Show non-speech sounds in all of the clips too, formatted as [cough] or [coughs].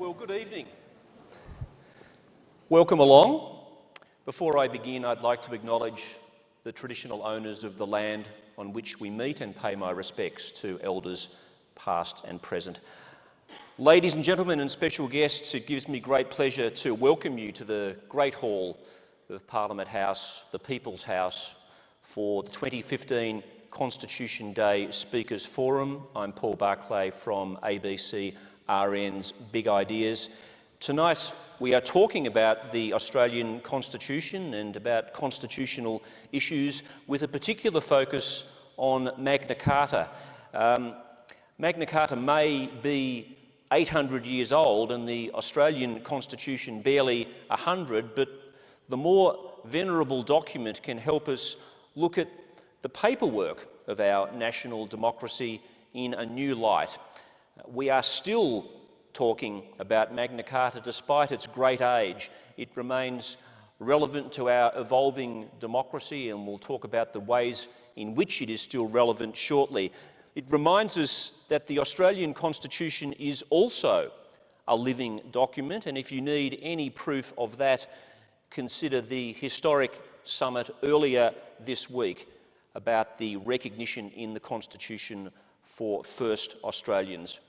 Well, good evening. Welcome along. Before I begin, I'd like to acknowledge the traditional owners of the land on which we meet and pay my respects to elders past and present. Ladies and gentlemen and special guests, it gives me great pleasure to welcome you to the Great Hall of Parliament House, the People's House, for the 2015 Constitution Day Speakers Forum. I'm Paul Barclay from ABC RN's Big Ideas. Tonight we are talking about the Australian Constitution and about constitutional issues with a particular focus on Magna Carta. Um, Magna Carta may be 800 years old and the Australian Constitution barely 100, but the more venerable document can help us look at the paperwork of our national democracy in a new light. We are still talking about Magna Carta despite its great age. It remains relevant to our evolving democracy and we'll talk about the ways in which it is still relevant shortly. It reminds us that the Australian Constitution is also a living document and if you need any proof of that, consider the historic summit earlier this week about the recognition in the Constitution for First Australians.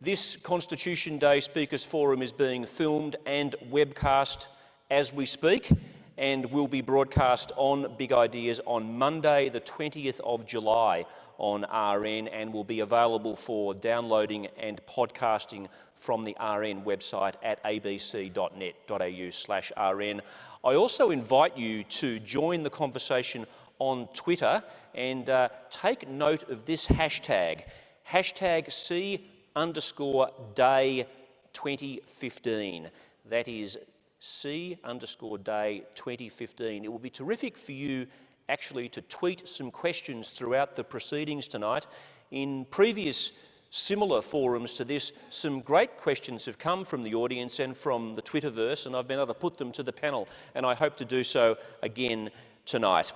This Constitution Day Speakers Forum is being filmed and webcast as we speak and will be broadcast on Big Ideas on Monday the 20th of July on RN and will be available for downloading and podcasting from the RN website at abc.net.au slash RN. I also invite you to join the conversation on Twitter and uh, take note of this hashtag, hashtag C underscore day 2015. That is C underscore day 2015. It will be terrific for you actually to tweet some questions throughout the proceedings tonight. In previous similar forums to this, some great questions have come from the audience and from the Twitterverse, and I've been able to put them to the panel, and I hope to do so again tonight.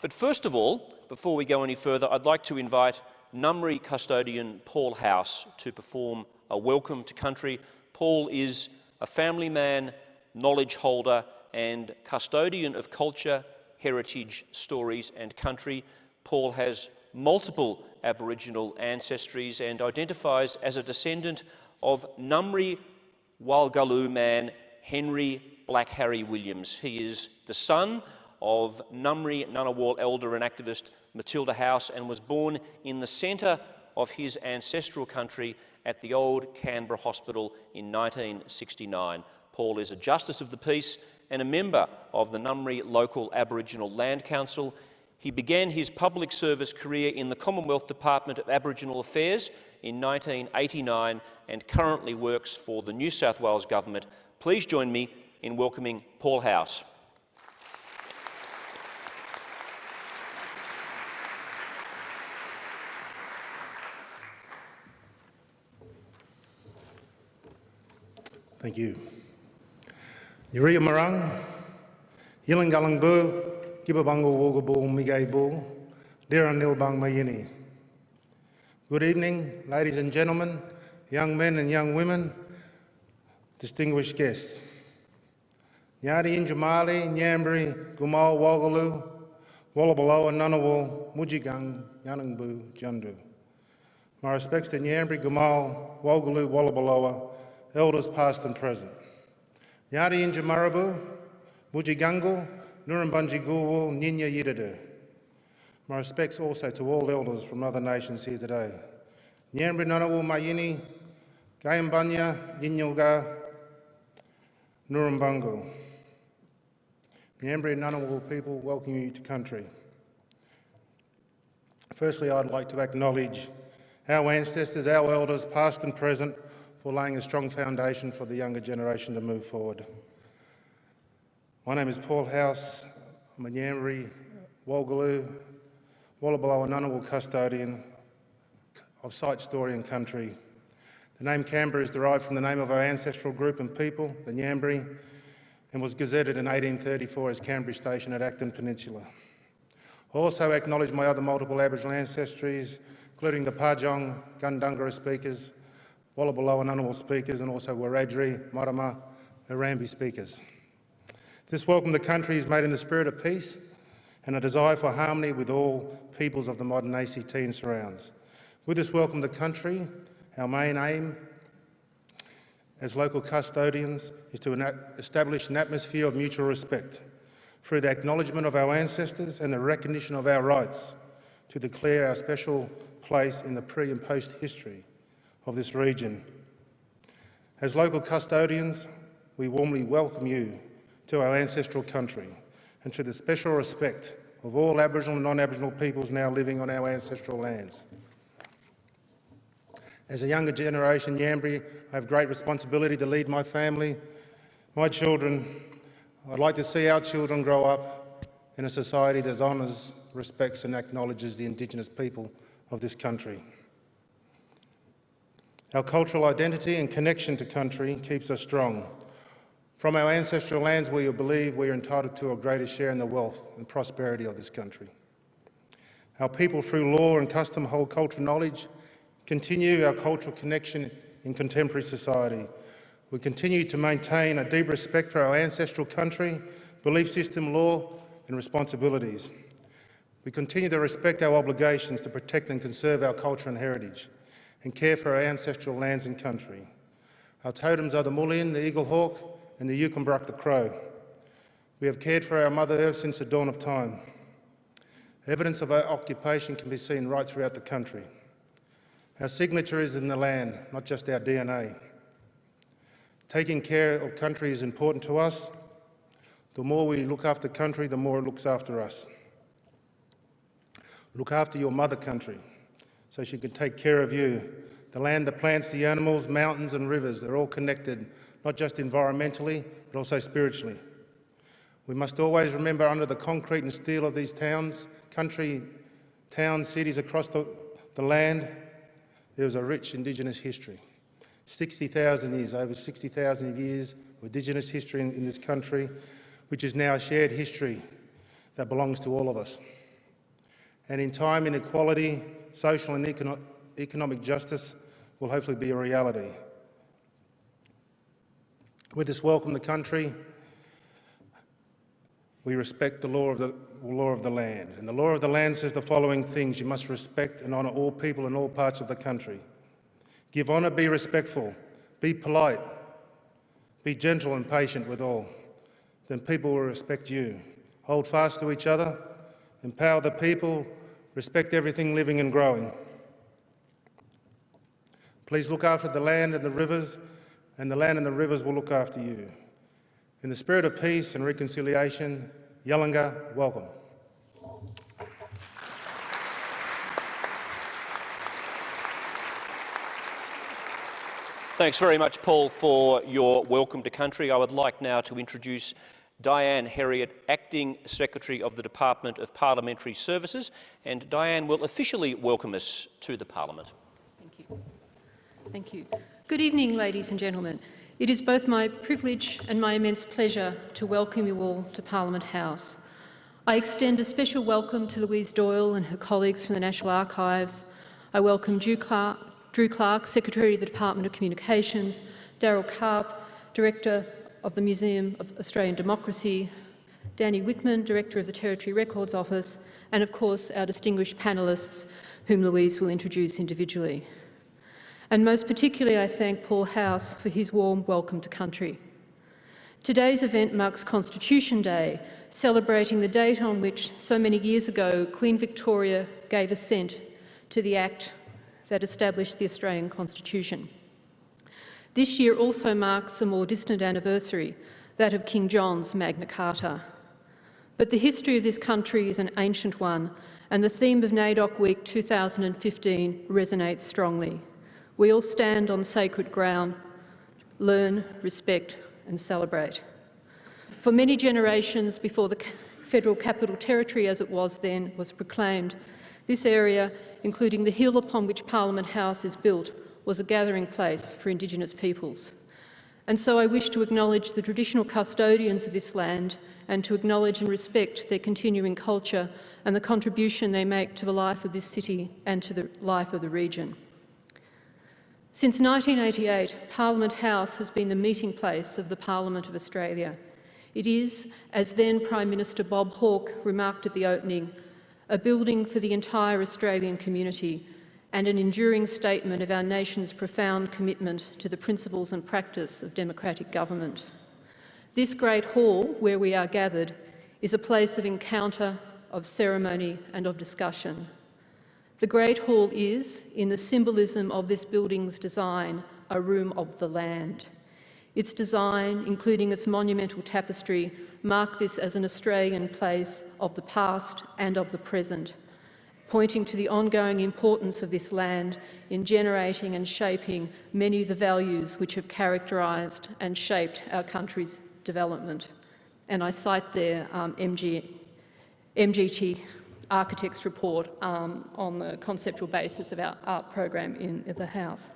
But first of all, before we go any further, I'd like to invite Ngambri custodian Paul House to perform a welcome to country. Paul is a family man, knowledge holder and custodian of culture, heritage, stories and country. Paul has multiple Aboriginal ancestries and identifies as a descendant of Ngambri Walgaloo man Henry Black Harry Williams. He is the son of Ngambri Ngunnawal elder and activist Matilda House and was born in the centre of his ancestral country at the old Canberra Hospital in 1969. Paul is a Justice of the Peace and a member of the Ngambri Local Aboriginal Land Council. He began his public service career in the Commonwealth Department of Aboriginal Affairs in 1989 and currently works for the New South Wales Government. Please join me in welcoming Paul House. Thank you. Yuria Marang, Yilangalang Bu, Gibabango Wogabu Migay Bu, Dira Nilbang Mayini. Good evening, ladies and gentlemen, young men and young women, distinguished guests. Yadi Injamali, Nyambri, Gumal Wogalu, Wallabaloa, Ngunnawal, Mujigang, Yanangbu, Jundu. My respects to Nyambri, Gumal, Wogalu, Wallabaloa, elders past and present. Yadi Injamarabu, Mujigangal, Nurumbanji Gulwal, Ninya Yidadu. My respects also to all elders from other nations here today. Nyambri Ngunnawal Mayini, Gayambanya, Yinyilga, Nurumbangal. And Ngunnawal people welcome you to country. Firstly, I'd like to acknowledge our ancestors, our elders, past and present, for laying a strong foundation for the younger generation to move forward. My name is Paul House. I'm a Nyambri, Walgaloo, Wallabalo and Ngunnawal custodian of site, story and country. The name Canberra is derived from the name of our ancestral group and people, the Nyambri, and was gazetted in 1834 as Canberra Station at Acton Peninsula. I also acknowledge my other multiple Aboriginal ancestries, including the Parjong, Gundungurra speakers, Wallabalo and Ngunnawal speakers and also Wiradjuri, Marama, Harambe speakers. This welcome to country is made in the spirit of peace and a desire for harmony with all peoples of the modern ACT and surrounds. With this welcome to country, our main aim as local custodians is to establish an atmosphere of mutual respect through the acknowledgement of our ancestors and the recognition of our rights to declare our special place in the pre and post history of this region. As local custodians, we warmly welcome you to our ancestral country and to the special respect of all Aboriginal and non-Aboriginal peoples now living on our ancestral lands. As a younger generation Yambri, I have great responsibility to lead my family, my children. I'd like to see our children grow up in a society that honours, respects and acknowledges the Indigenous people of this country. Our cultural identity and connection to country keeps us strong. From our ancestral lands, we believe we are entitled to a greater share in the wealth and prosperity of this country. Our people, through law and custom, hold cultural knowledge continue our cultural connection in contemporary society. We continue to maintain a deep respect for our ancestral country, belief system, law and responsibilities. We continue to respect our obligations to protect and conserve our culture and heritage and care for our ancestral lands and country. Our totems are the mullein, the eagle hawk and the Yukambrak the crow. We have cared for our Mother Earth since the dawn of time. Evidence of our occupation can be seen right throughout the country. Our signature is in the land, not just our DNA. Taking care of country is important to us. The more we look after country, the more it looks after us. Look after your mother country so she can take care of you. The land, the plants, the animals, mountains and rivers, they're all connected, not just environmentally, but also spiritually. We must always remember under the concrete and steel of these towns, country, towns, cities across the, the land, there was a rich Indigenous history. 60,000 years, over 60,000 years of Indigenous history in, in this country, which is now a shared history that belongs to all of us. And in time, inequality, social and econo economic justice will hopefully be a reality. With this welcome the country, we respect the law of the law of the land. And the law of the land says the following things. You must respect and honour all people in all parts of the country. Give honour, be respectful, be polite, be gentle and patient with all. Then people will respect you. Hold fast to each other, empower the people, respect everything living and growing. Please look after the land and the rivers, and the land and the rivers will look after you. In the spirit of peace and reconciliation, Yalanga, welcome. Thanks very much, Paul, for your welcome to country. I would like now to introduce Diane Heriot, Acting Secretary of the Department of Parliamentary Services, and Diane will officially welcome us to the Parliament. Thank you. Thank you. Good evening, ladies and gentlemen. It is both my privilege and my immense pleasure to welcome you all to Parliament House. I extend a special welcome to Louise Doyle and her colleagues from the National Archives. I welcome Drew Clarke, Drew Clarke Secretary of the Department of Communications, Daryl Karp, Director of the Museum of Australian Democracy, Danny Wickman, Director of the Territory Records Office, and of course our distinguished panellists, whom Louise will introduce individually. And most particularly, I thank Paul House for his warm welcome to country. Today's event marks Constitution Day, celebrating the date on which, so many years ago, Queen Victoria gave assent to the Act that established the Australian Constitution. This year also marks a more distant anniversary, that of King John's Magna Carta. But the history of this country is an ancient one, and the theme of NAIDOC Week 2015 resonates strongly. We all stand on sacred ground, learn, respect and celebrate. For many generations before the Federal Capital Territory, as it was then, was proclaimed, this area, including the hill upon which Parliament House is built, was a gathering place for Indigenous peoples. And so I wish to acknowledge the traditional custodians of this land and to acknowledge and respect their continuing culture and the contribution they make to the life of this city and to the life of the region. Since 1988, Parliament House has been the meeting place of the Parliament of Australia. It is, as then Prime Minister Bob Hawke remarked at the opening, a building for the entire Australian community and an enduring statement of our nation's profound commitment to the principles and practice of democratic government. This great hall, where we are gathered, is a place of encounter, of ceremony and of discussion. The Great Hall is, in the symbolism of this building's design, a room of the land. Its design, including its monumental tapestry, mark this as an Australian place of the past and of the present, pointing to the ongoing importance of this land in generating and shaping many of the values which have characterised and shaped our country's development. And I cite there um, MG, MGT Architects report um, on the conceptual basis of our art program in the House.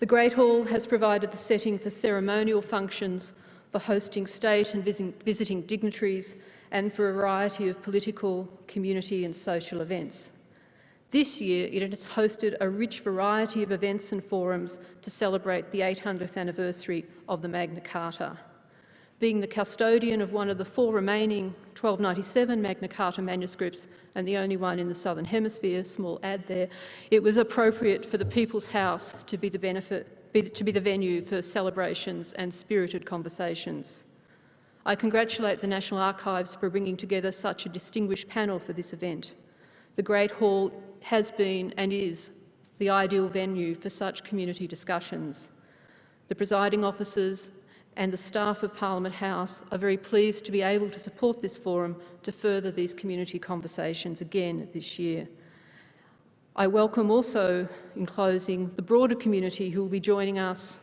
The Great Hall has provided the setting for ceremonial functions, for hosting state and visiting dignitaries, and for a variety of political, community and social events. This year, it has hosted a rich variety of events and forums to celebrate the 800th anniversary of the Magna Carta. Being the custodian of one of the four remaining 1297 Magna Carta manuscripts and the only one in the Southern Hemisphere, small ad there, it was appropriate for the People's House to be the, benefit, be, to be the venue for celebrations and spirited conversations. I congratulate the National Archives for bringing together such a distinguished panel for this event. The Great Hall has been and is the ideal venue for such community discussions. The presiding officers and the staff of Parliament House are very pleased to be able to support this forum to further these community conversations again this year. I welcome also, in closing, the broader community who will be joining us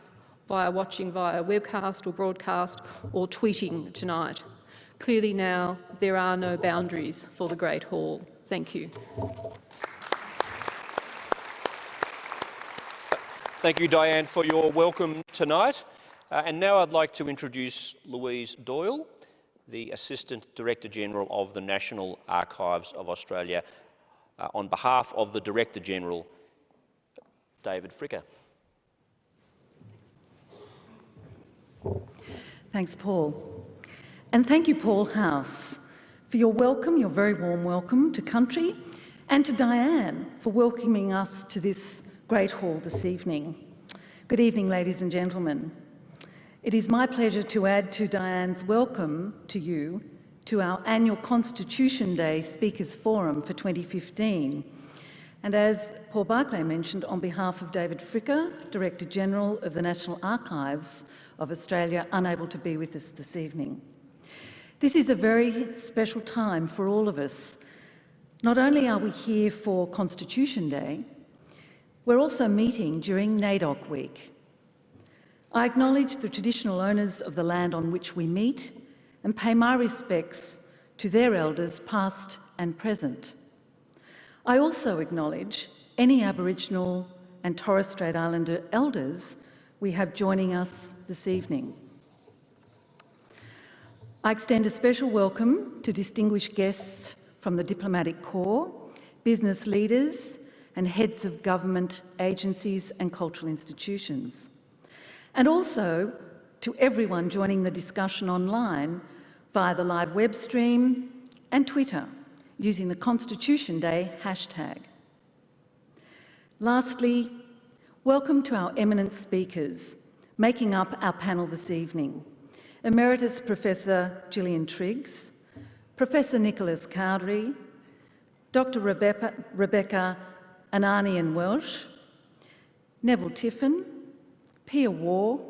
via watching via webcast or broadcast or tweeting tonight. Clearly now there are no boundaries for the Great Hall. Thank you. Thank you, Diane, for your welcome tonight. Uh, and now I'd like to introduce Louise Doyle, the Assistant Director General of the National Archives of Australia, uh, on behalf of the Director General, David Fricker. Thanks, Paul. And thank you, Paul House, for your welcome, your very warm welcome to country, and to Diane for welcoming us to this great hall this evening. Good evening, ladies and gentlemen. It is my pleasure to add to Diane's welcome to you to our annual Constitution Day Speakers Forum for 2015. And as Paul Barclay mentioned, on behalf of David Fricker, Director General of the National Archives, of Australia unable to be with us this evening. This is a very special time for all of us. Not only are we here for Constitution Day, we're also meeting during NAIDOC Week. I acknowledge the traditional owners of the land on which we meet and pay my respects to their elders past and present. I also acknowledge any Aboriginal and Torres Strait Islander elders we have joining us this evening. I extend a special welcome to distinguished guests from the Diplomatic Corps, business leaders and heads of government agencies and cultural institutions. And also to everyone joining the discussion online via the live web stream and Twitter using the Constitution Day hashtag. Lastly, Welcome to our eminent speakers, making up our panel this evening. Emeritus Professor Gillian Triggs, Professor Nicholas Cowdery, Dr Rebecca, Rebecca Ananian Welsh, Neville Tiffin, Pia Waugh,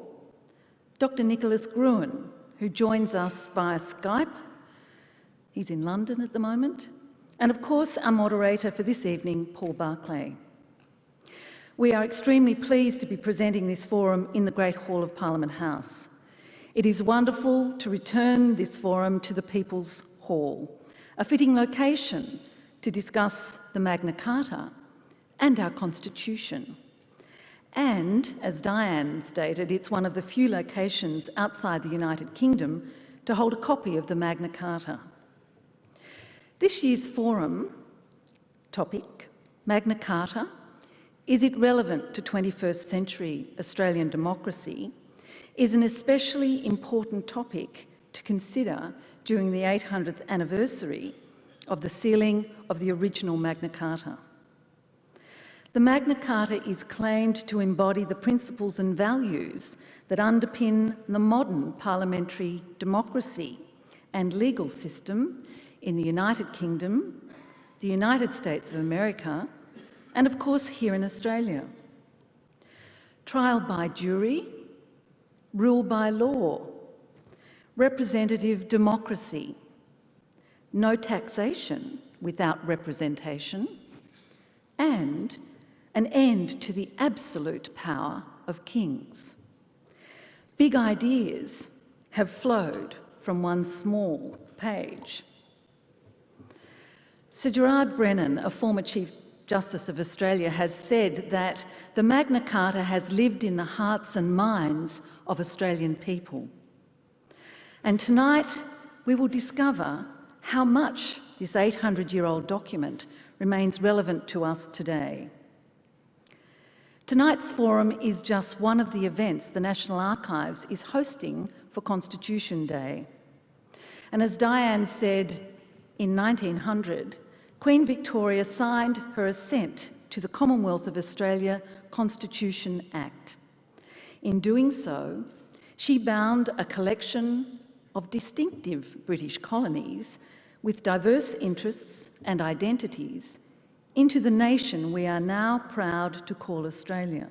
Dr Nicholas Gruen, who joins us via Skype. He's in London at the moment. And of course, our moderator for this evening, Paul Barclay. We are extremely pleased to be presenting this forum in the Great Hall of Parliament House. It is wonderful to return this forum to the People's Hall, a fitting location to discuss the Magna Carta and our Constitution. And, as Diane stated, it's one of the few locations outside the United Kingdom to hold a copy of the Magna Carta. This year's forum topic, Magna Carta, is it relevant to 21st century Australian democracy, is an especially important topic to consider during the 800th anniversary of the sealing of the original Magna Carta. The Magna Carta is claimed to embody the principles and values that underpin the modern parliamentary democracy and legal system in the United Kingdom, the United States of America, and of course here in Australia. Trial by jury, rule by law, representative democracy, no taxation without representation, and an end to the absolute power of kings. Big ideas have flowed from one small page. Sir Gerard Brennan, a former Chief Justice of Australia, has said that the Magna Carta has lived in the hearts and minds of Australian people. And tonight we will discover how much this 800-year-old document remains relevant to us today. Tonight's forum is just one of the events the National Archives is hosting for Constitution Day. And as Diane said, in 1900, Queen Victoria signed her assent to the Commonwealth of Australia Constitution Act. In doing so, she bound a collection of distinctive British colonies with diverse interests and identities into the nation we are now proud to call Australia.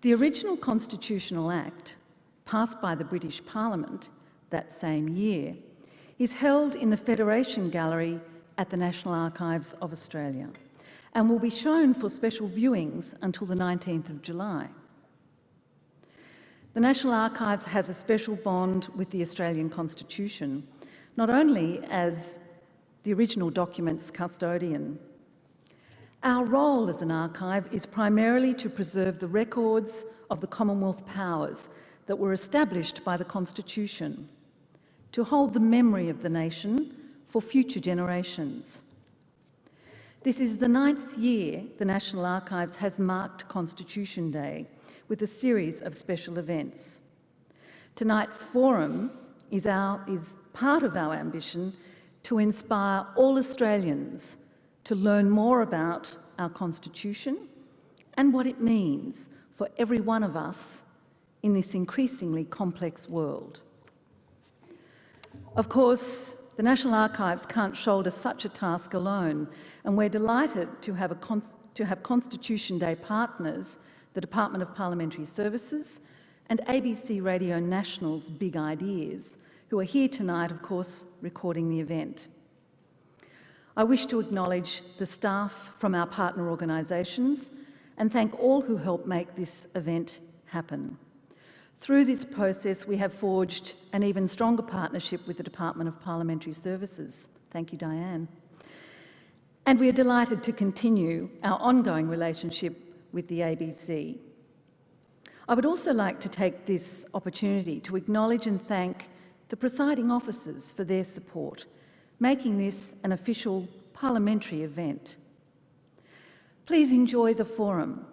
The original Constitutional Act, passed by the British Parliament that same year, is held in the Federation Gallery at the National Archives of Australia and will be shown for special viewings until the 19th of July. The National Archives has a special bond with the Australian Constitution, not only as the original document's custodian. Our role as an archive is primarily to preserve the records of the Commonwealth powers that were established by the Constitution, to hold the memory of the nation for future generations. This is the ninth year the National Archives has marked Constitution Day with a series of special events. Tonight's forum is, our, is part of our ambition to inspire all Australians to learn more about our Constitution and what it means for every one of us in this increasingly complex world. Of course, the National Archives can't shoulder such a task alone, and we're delighted to have, to have Constitution Day partners, the Department of Parliamentary Services and ABC Radio National's Big Ideas, who are here tonight, of course, recording the event. I wish to acknowledge the staff from our partner organisations and thank all who helped make this event happen. Through this process, we have forged an even stronger partnership with the Department of Parliamentary Services. Thank you, Diane. And we are delighted to continue our ongoing relationship with the ABC. I would also like to take this opportunity to acknowledge and thank the presiding officers for their support, making this an official parliamentary event. Please enjoy the forum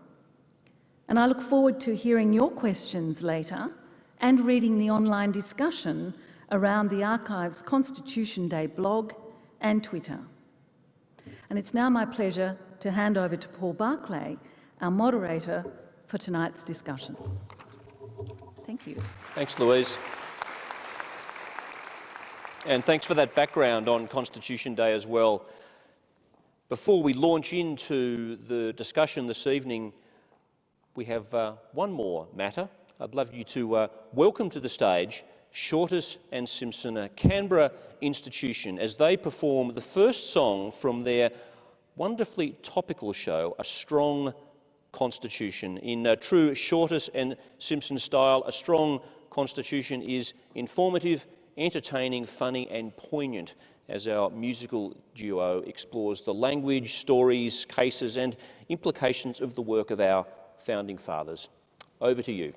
and I look forward to hearing your questions later and reading the online discussion around the Archives Constitution Day blog and Twitter. And it's now my pleasure to hand over to Paul Barclay, our moderator for tonight's discussion. Thank you. Thanks, Louise. And thanks for that background on Constitution Day as well. Before we launch into the discussion this evening, we have uh, one more matter. I'd love you to uh, welcome to the stage Shortis and Simpson, a Canberra institution, as they perform the first song from their wonderfully topical show, A Strong Constitution. In uh, true Shortis and Simpson style, a strong constitution is informative, entertaining, funny and poignant as our musical duo explores the language, stories, cases and implications of the work of our founding fathers. Over to you.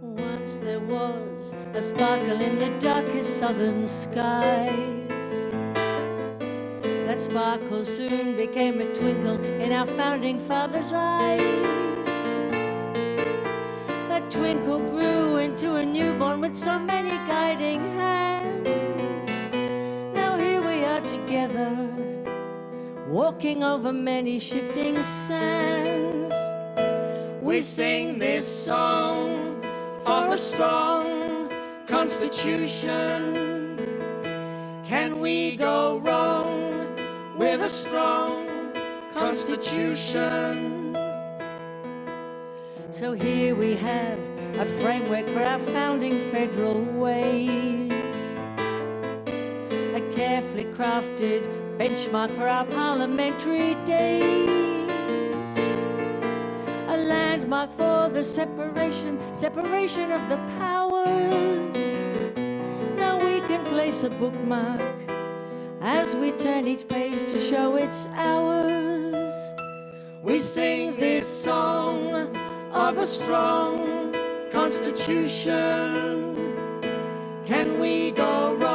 Once there was a sparkle in the darkest southern skies. That sparkle soon became a twinkle in our founding father's eyes. That twinkle grew into a newborn with so many guiding hands. Together, walking over many shifting sands. We sing this song for a strong constitution. Can we go wrong with a strong constitution? So here we have a framework for our founding federal ways. Carefully crafted benchmark for our parliamentary days a landmark for the separation, separation of the powers. Now we can place a bookmark as we turn each page to show it's ours. We sing this song of a strong constitution. Can we go wrong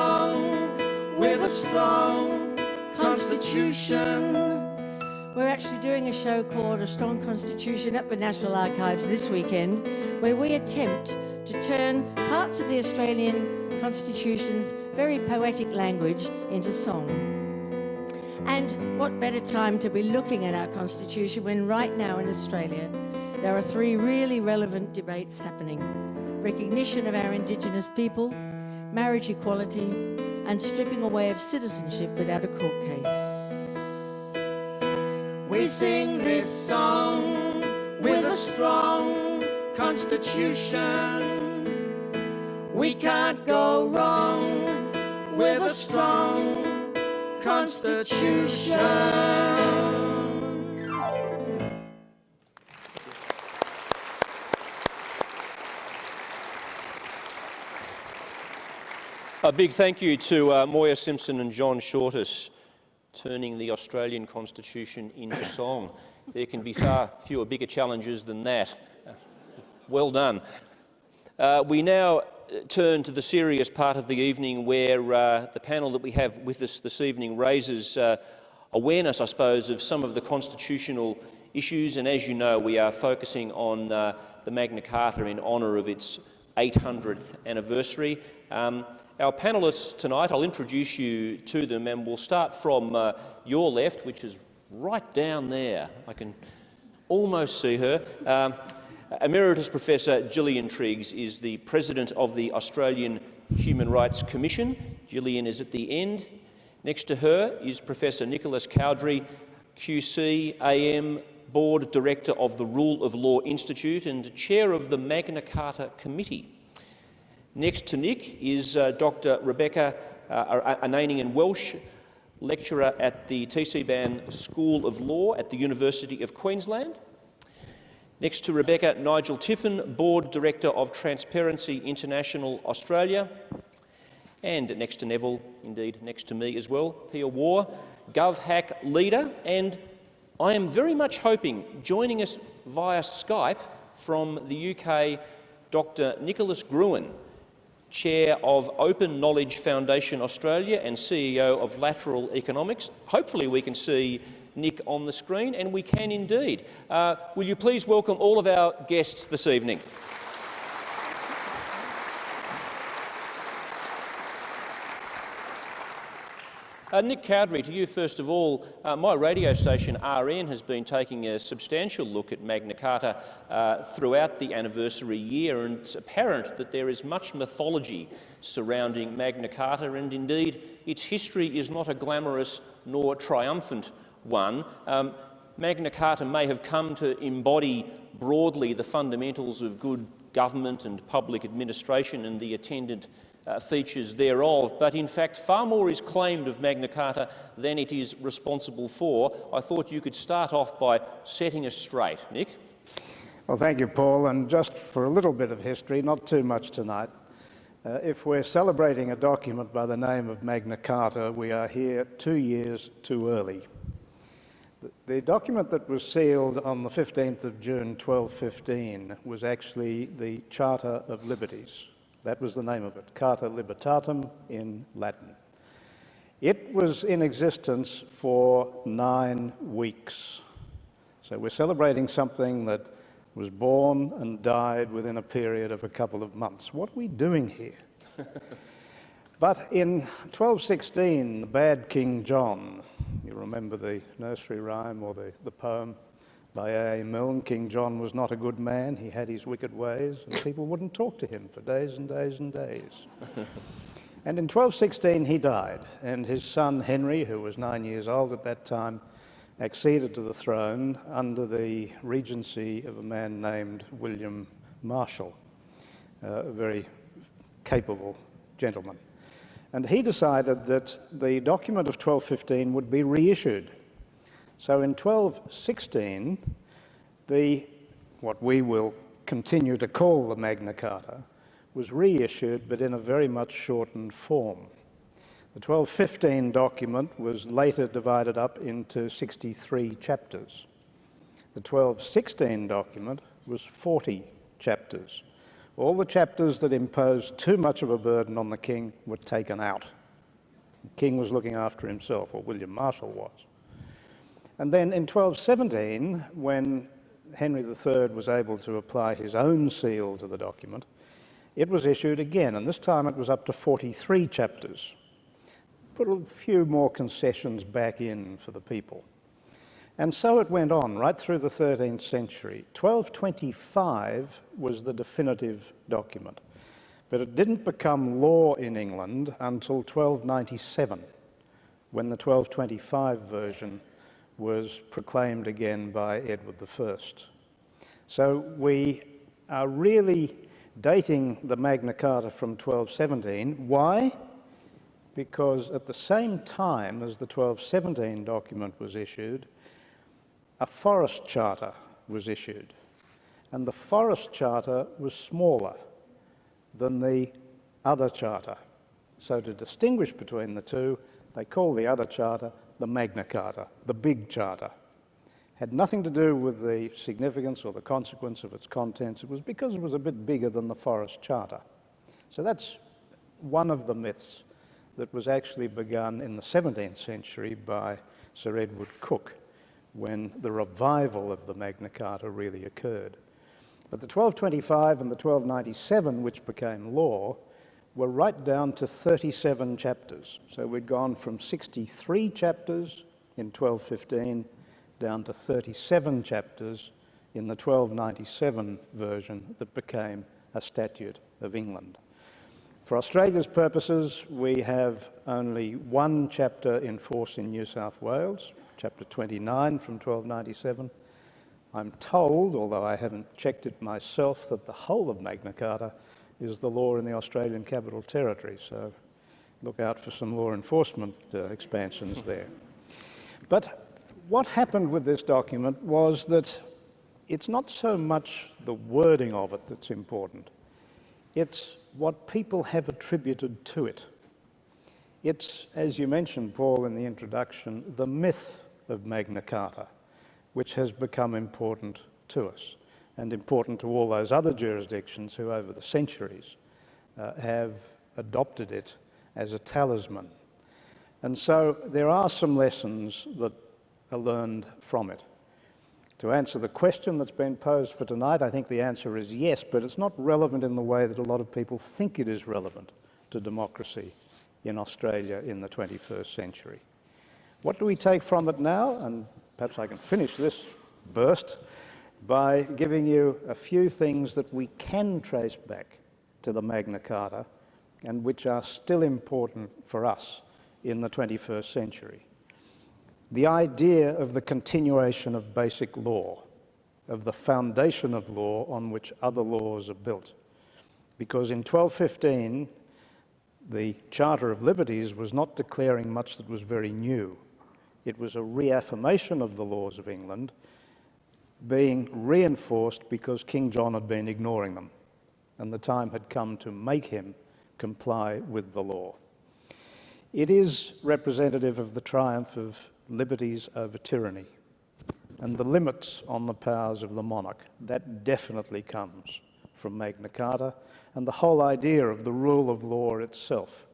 with a strong constitution? We're actually doing a show called A Strong Constitution at the National Archives this weekend, where we attempt to turn parts of the Australian Constitution's very poetic language into song. And what better time to be looking at our Constitution when right now in Australia there are three really relevant debates happening recognition of our Indigenous people, marriage equality, and stripping away of citizenship without a court case. We sing this song with a strong constitution. We can't go wrong with a strong constitution. A big thank you to uh, Moya Simpson and John Shortis turning the Australian Constitution into song. There can be far fewer bigger challenges than that. Well done. Uh, we now uh, turn to the serious part of the evening where uh, the panel that we have with us this evening raises uh, awareness, I suppose, of some of the constitutional issues. And as you know, we are focusing on uh, the Magna Carta in honour of its 800th anniversary. Um, our panellists tonight, I'll introduce you to them and we'll start from uh, your left, which is right down there. I can almost see her. Um, Emeritus Professor Gillian Triggs is the President of the Australian Human Rights Commission. Gillian is at the end. Next to her is Professor Nicholas Cowdery, QC, AM, Board Director of the Rule of Law Institute and Chair of the Magna Carta Committee. Next to Nick is uh, Dr Rebecca uh, Ananian Welsh, lecturer at the TC Beirne School of Law at the University of Queensland. Next to Rebecca, Nigel Tiffin, Board Director of Transparency International Australia. And next to Neville, indeed next to me as well, Pia Waugh, GovHack leader and I am very much hoping, joining us via Skype from the UK, Dr Nicholas Gruen, Chair of Open Knowledge Foundation Australia and CEO of Lateral Economics. Hopefully we can see Nick on the screen, and we can indeed. Uh, will you please welcome all of our guests this evening? Uh, Nick Cowdery, to you first of all, uh, my radio station RN has been taking a substantial look at Magna Carta uh, throughout the anniversary year and it's apparent that there is much mythology surrounding Magna Carta and indeed its history is not a glamorous nor triumphant one. Um, Magna Carta may have come to embody broadly the fundamentals of good government and public administration and the attendant uh, features thereof, but in fact far more is claimed of Magna Carta than it is responsible for. I thought you could start off by setting us straight. Nick? Well, thank you, Paul. And just for a little bit of history, not too much tonight, uh, if we're celebrating a document by the name of Magna Carta, we are here two years too early. The document that was sealed on the 15th of June 1215 was actually the Charter of Liberties. That was the name of it, Carta Libertatum in Latin. It was in existence for nine weeks. So we're celebrating something that was born and died within a period of a couple of months. What are we doing here? [laughs] but in 1216, the bad King John, you remember the nursery rhyme or the, the poem by A. A. Milne, King John was not a good man, he had his wicked ways, and people wouldn't talk to him for days and days and days. [laughs] And in 1216 he died, and his son Henry, who was nine years old at that time, acceded to the throne under the regency of a man named William Marshal, uh, a very capable gentleman. And he decided that the document of 1215 would be reissued. So in 1216, the, what we will continue to call the Magna Carta, was reissued, but in a very much shortened form. The 1215 document was later divided up into 63 chapters. The 1216 document was 40 chapters. All the chapters that imposed too much of a burden on the king were taken out. The king was looking after himself, or William Marshal was. And then in 1217, when Henry III was able to apply his own seal to the document, it was issued again, and this time it was up to 43 chapters. Put a few more concessions back in for the people. And so it went on right through the 13th century. 1225 was the definitive document, but it didn't become law in England until 1297, when the 1225 version was proclaimed again by Edward I. So we are really dating the Magna Carta from 1217. Why? Because at the same time as the 1217 document was issued, a forest charter was issued. And the forest charter was smaller than the other charter. So to distinguish between the two, they call the other charter the Magna Carta, the big charter had nothing to do with the significance or the consequence of its contents. It was because it was a bit bigger than the Forest Charter. So that's one of the myths that was actually begun in the 17th century by Sir Edward Coke when the revival of the Magna Carta really occurred. But the 1225 and the 1297, which became law, were right down to 37 chapters. So we'd gone from 63 chapters in 1215 down to 37 chapters in the 1297 version that became a statute of England. For Australia's purposes, we have only one chapter in force in New South Wales, chapter 29 from 1297. I'm told, although I haven't checked it myself, that the whole of Magna Carta is the law in the Australian Capital Territory, so look out for some law enforcement uh, expansions there. But what happened with this document was that it's not so much the wording of it that's important. It's what people have attributed to it. It's, as you mentioned, Paul, in the introduction, the myth of Magna Carta, which has become important to us and important to all those other jurisdictions who, over the centuries, uh, have adopted it as a talisman. And so there are some lessons that are learned from it. To answer the question that's been posed for tonight, I think the answer is yes, but it's not relevant in the way that a lot of people think it is relevant to democracy in Australia in the 21st century. What do we take from it now? And perhaps I can finish this burst by giving you a few things that we can trace back to the Magna Carta and which are still important for us in the 21st century the idea of the continuation of basic law, of the foundation of law on which other laws are built. Because in 1215, the Charter of Liberties was not declaring much that was very new. It was a reaffirmation of the laws of England being reinforced because King John had been ignoring them and the time had come to make him comply with the law. It is representative of the triumph of liberties over tyranny. and the limits on the powers of the monarch. That definitely comes from Magna Carta and the whole idea of the rule of law itself.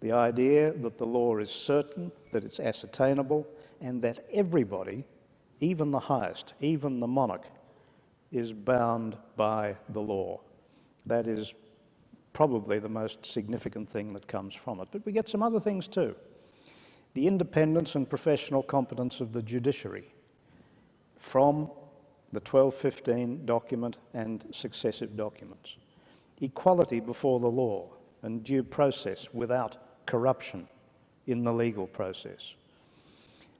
The idea that the law is certain, that it's ascertainable, and that everybody, even the highest, even the monarch, is bound by the law. That is probably the most significant thing that comes from it. But we get some other things too. The independence and professional competence of the judiciary from the 1215 document and successive documents. Equality before the law and due process without corruption in the legal process.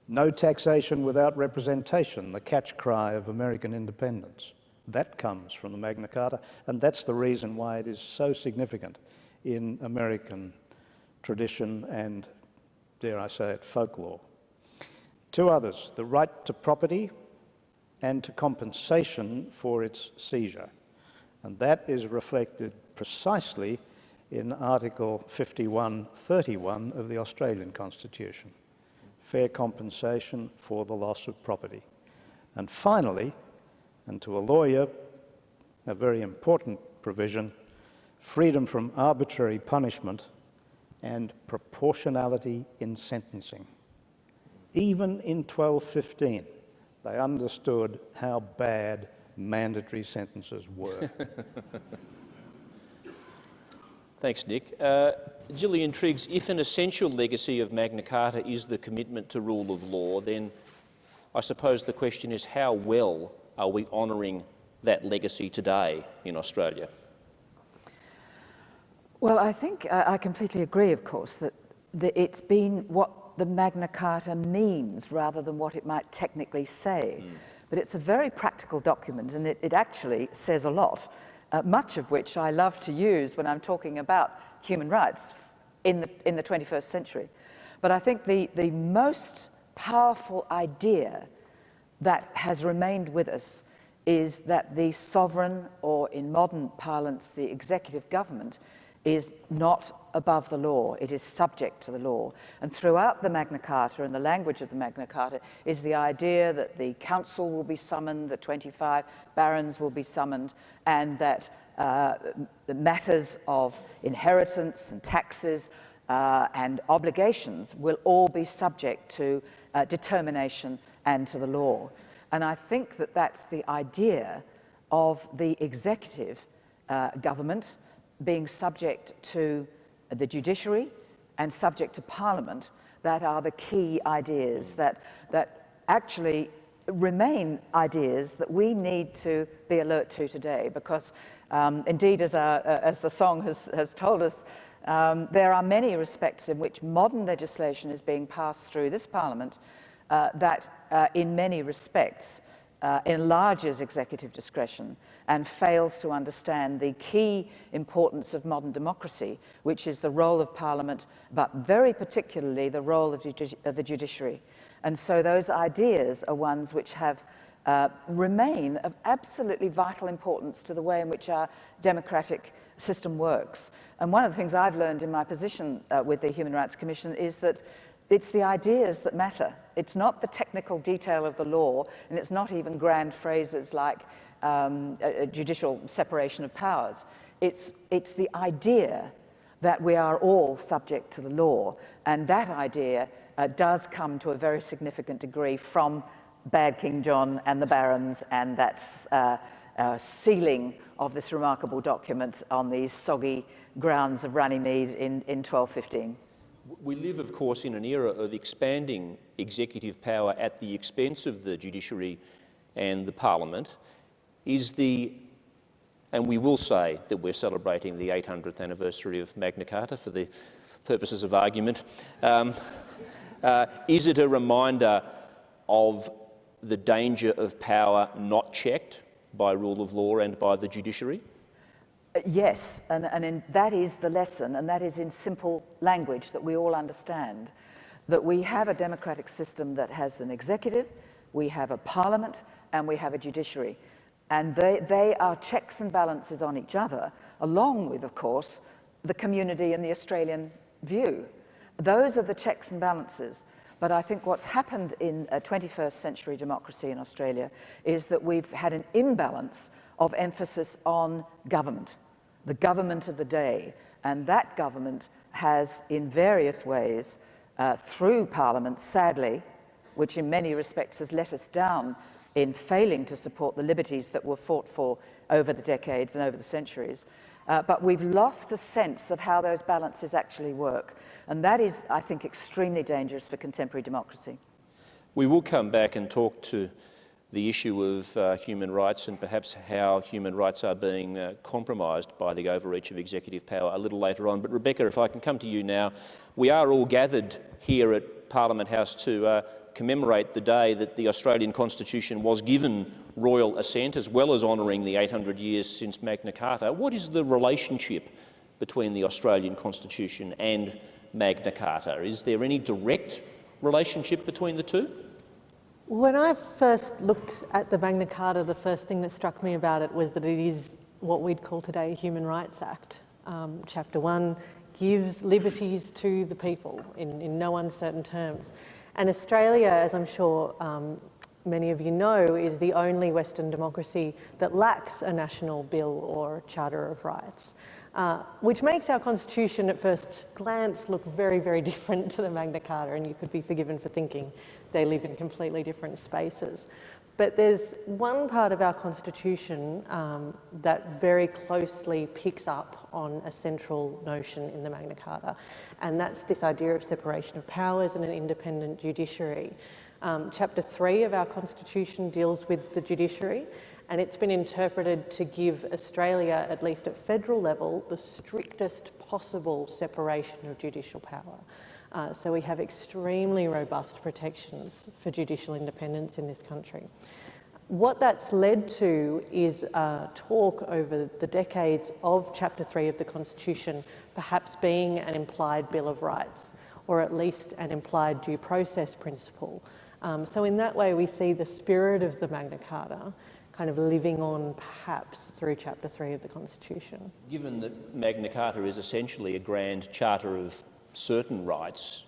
No taxation without representation, the catch cry of American independence. That comes from the Magna Carta, and that's the reason why it is so significant in American tradition and, dare I say it, folklore. Two others, the right to property and to compensation for its seizure. And that is reflected precisely in Article 5131 of the Australian Constitution fair compensation for the loss of property. And finally, and to a lawyer, a very important provision, freedom from arbitrary punishment and proportionality in sentencing. Even in 1215, they understood how bad mandatory sentences were. [laughs] Thanks, Nick. Uh, Gillian Triggs, if an essential legacy of Magna Carta is the commitment to rule of law, then I suppose the question is how well are we honouring that legacy today in Australia? Well, I think uh, I completely agree, of course, that the, it's been what the Magna Carta means rather than what it might technically say. Mm. But it's a very practical document and it, it actually says a lot uh, much of which I love to use when I'm talking about human rights in the, in the 21st century. But I think the, the most powerful idea that has remained with us is that the sovereign, or in modern parlance, the executive government, is not above the law, it is subject to the law. And throughout the Magna Carta and the language of the Magna Carta is the idea that the council will be summoned, the 25 barons will be summoned, and that uh, the matters of inheritance and taxes uh, and obligations will all be subject to uh, determination and to the law. And I think that that's the idea of the executive uh, government being subject to the judiciary and subject to parliament that are the key ideas that, that actually remain ideas that we need to be alert to today. Because um, indeed as, our, as the song has, has told us um, there are many respects in which modern legislation is being passed through this parliament uh, that uh, in many respects uh, enlarges executive discretion and fails to understand the key importance of modern democracy, which is the role of Parliament, but very particularly the role of, of the judiciary. And so those ideas are ones which have uh, remain of absolutely vital importance to the way in which our democratic system works. And one of the things I've learned in my position uh, with the Human Rights Commission is that it's the ideas that matter. It's not the technical detail of the law, and it's not even grand phrases like um, a, a judicial separation of powers. It's, it's the idea that we are all subject to the law, and that idea uh, does come to a very significant degree from Bad King John and the barons, and that's uh, uh, sealing of this remarkable document on these soggy grounds of Runnymede in, in 1215. We live, of course, in an era of expanding executive power at the expense of the judiciary and the parliament. Is the, and we will say that we're celebrating the 800th anniversary of Magna Carta for the purposes of argument. Um, uh, is it a reminder of the danger of power not checked by rule of law and by the judiciary? Yes, and, and in, that is the lesson, and that is in simple language that we all understand. That we have a democratic system that has an executive, we have a parliament, and we have a judiciary. And they, they are checks and balances on each other, along with, of course, the community and the Australian view. Those are the checks and balances. But I think what's happened in a 21st century democracy in Australia is that we've had an imbalance of emphasis on government, the government of the day. And that government has, in various ways, uh, through Parliament, sadly, which in many respects has let us down in failing to support the liberties that were fought for over the decades and over the centuries. Uh, but we've lost a sense of how those balances actually work. And that is, I think, extremely dangerous for contemporary democracy. We will come back and talk to the issue of uh, human rights and perhaps how human rights are being uh, compromised by the overreach of executive power a little later on. But Rebecca, if I can come to you now, we are all gathered here at Parliament House to uh, commemorate the day that the Australian Constitution was given royal assent, as well as honouring the 800 years since Magna Carta. What is the relationship between the Australian Constitution and Magna Carta? Is there any direct relationship between the two? When I first looked at the Magna Carta, the first thing that struck me about it was that it is what we'd call today a Human Rights Act. Um, chapter 1 gives liberties to the people in, in no uncertain terms. And Australia, as I'm sure um, many of you know, is the only Western democracy that lacks a national bill or charter of rights, uh, which makes our constitution at first glance look very, very [laughs] different to the Magna Carta, and you could be forgiven for thinking they live in completely different spaces. But there's one part of our constitution um, that very closely picks up on a central notion in the Magna Carta, and that's this idea of separation of powers and an independent judiciary. Um, chapter 3 of our constitution deals with the judiciary, and it's been interpreted to give Australia, at least at federal level, the strictest possible separation of judicial power. Uh, so we have extremely robust protections for judicial independence in this country. What that's led to is a talk over the decades of Chapter 3 of the Constitution perhaps being an implied Bill of Rights, or at least an implied due process principle. Um, so in that way, we see the spirit of the Magna Carta kind of living on perhaps through Chapter 3 of the Constitution. Given that Magna Carta is essentially a grand charter of certain rights,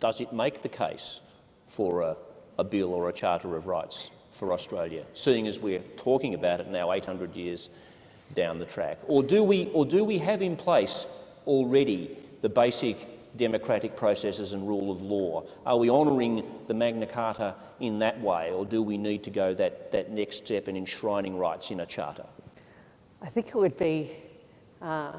does it make the case for a, a bill or a charter of rights for Australia, seeing as we're talking about it now 800 years down the track? Or do we, or do we have in place already the basic democratic processes and rule of law? Are we honouring the Magna Carta in that way, or do we need to go that, that next step in enshrining rights in a charter? I think it would be uh,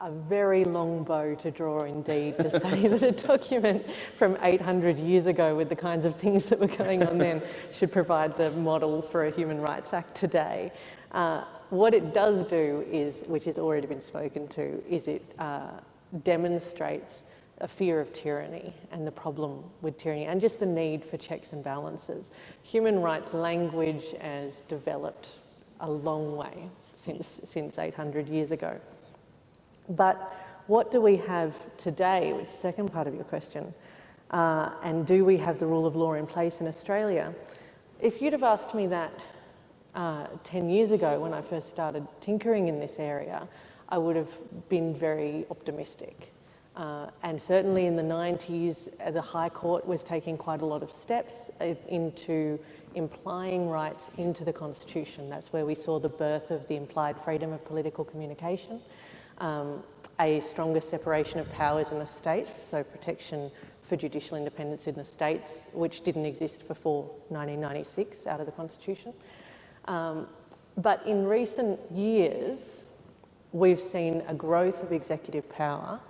a very long bow to draw indeed to say that a document from 800 years ago with the kinds of things that were going on then should provide the model for a Human Rights Act today. Uh, what it does do is, which has already been spoken to, is it uh, demonstrates a fear of tyranny and the problem with tyranny and just the need for checks and balances. Human rights language has developed a long way since, since 800 years ago. But what do we have today, which is the second part of your question, uh, and do we have the rule of law in place in Australia? If you'd have asked me that uh, 10 years ago when I first started tinkering in this area, I would have been very optimistic. Uh, and certainly in the 90s, uh, the High Court was taking quite a lot of steps uh, into implying rights into the Constitution. That's where we saw the birth of the implied freedom of political communication um, a stronger separation of powers in the states, so protection for judicial independence in the states, which didn't exist before 1996 out of the Constitution. Um, but in recent years, we've seen a growth of executive power,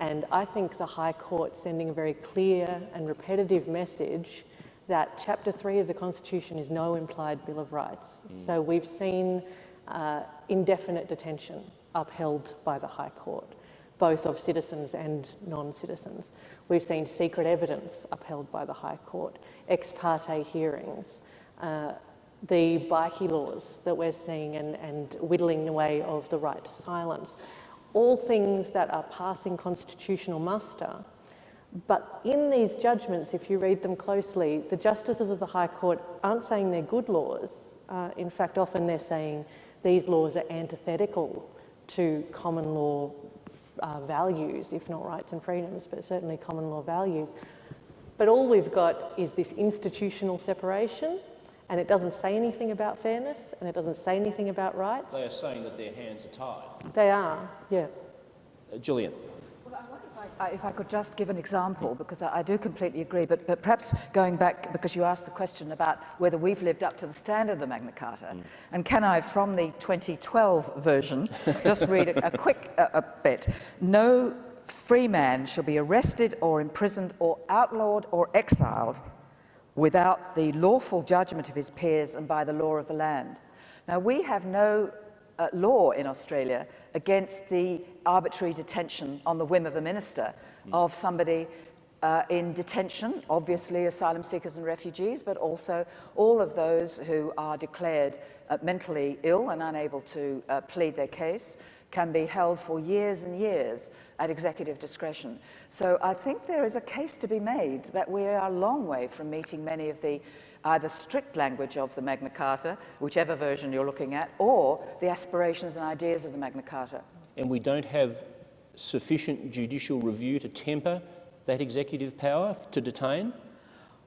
and I think the High Court sending a very clear and repetitive message that Chapter 3 of the Constitution is no implied Bill of Rights. Mm. So we've seen uh, indefinite detention upheld by the High Court, both of citizens and non-citizens. We've seen secret evidence upheld by the High Court, ex parte hearings, uh, the bikie laws that we're seeing and, and whittling away of the right to silence, all things that are passing constitutional muster. But in these judgments, if you read them closely, the justices of the High Court aren't saying they're good laws. Uh, in fact, often they're saying these laws are antithetical to common law uh, values, if not rights and freedoms, but certainly common law values. But all we've got is this institutional separation, and it doesn't say anything about fairness, and it doesn't say anything about rights. They are saying that their hands are tied. They are, yeah. Uh, Gillian. Uh, If I could just give an example, because I, I do completely agree, but, but perhaps going back, because you asked the question about whether we've lived up to the standard of the Magna Carta, and can I, from the 2012 version, just read a, a quick uh, a bit. No free man shall be arrested or imprisoned or outlawed or exiled without the lawful judgment of his peers and by the law of the land. Now, we have no uh, law in Australia against the arbitrary detention on the whim of a minister of somebody uh, in detention, obviously asylum seekers and refugees, but also all of those who are declared uh, mentally ill and unable to uh, plead their case can be held for years and years at executive discretion. So I think there is a case to be made that we are a long way from meeting many of the either strict language of the Magna Carta, whichever version you're looking at, or the aspirations and ideas of the Magna Carta. And we don't have sufficient judicial review to temper that executive power to detain?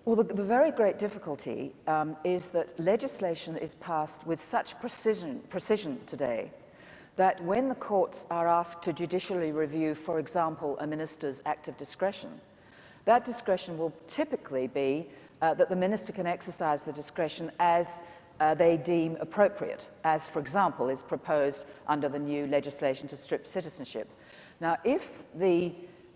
Well, the, the very great difficulty um, is that legislation is passed with such precision, precision today that when the courts are asked to judicially review, for example, a minister's act of discretion, that discretion will typically be uh, that the minister can exercise the discretion as uh, they deem appropriate, as, for example, is proposed under the new legislation to strip citizenship. Now, if the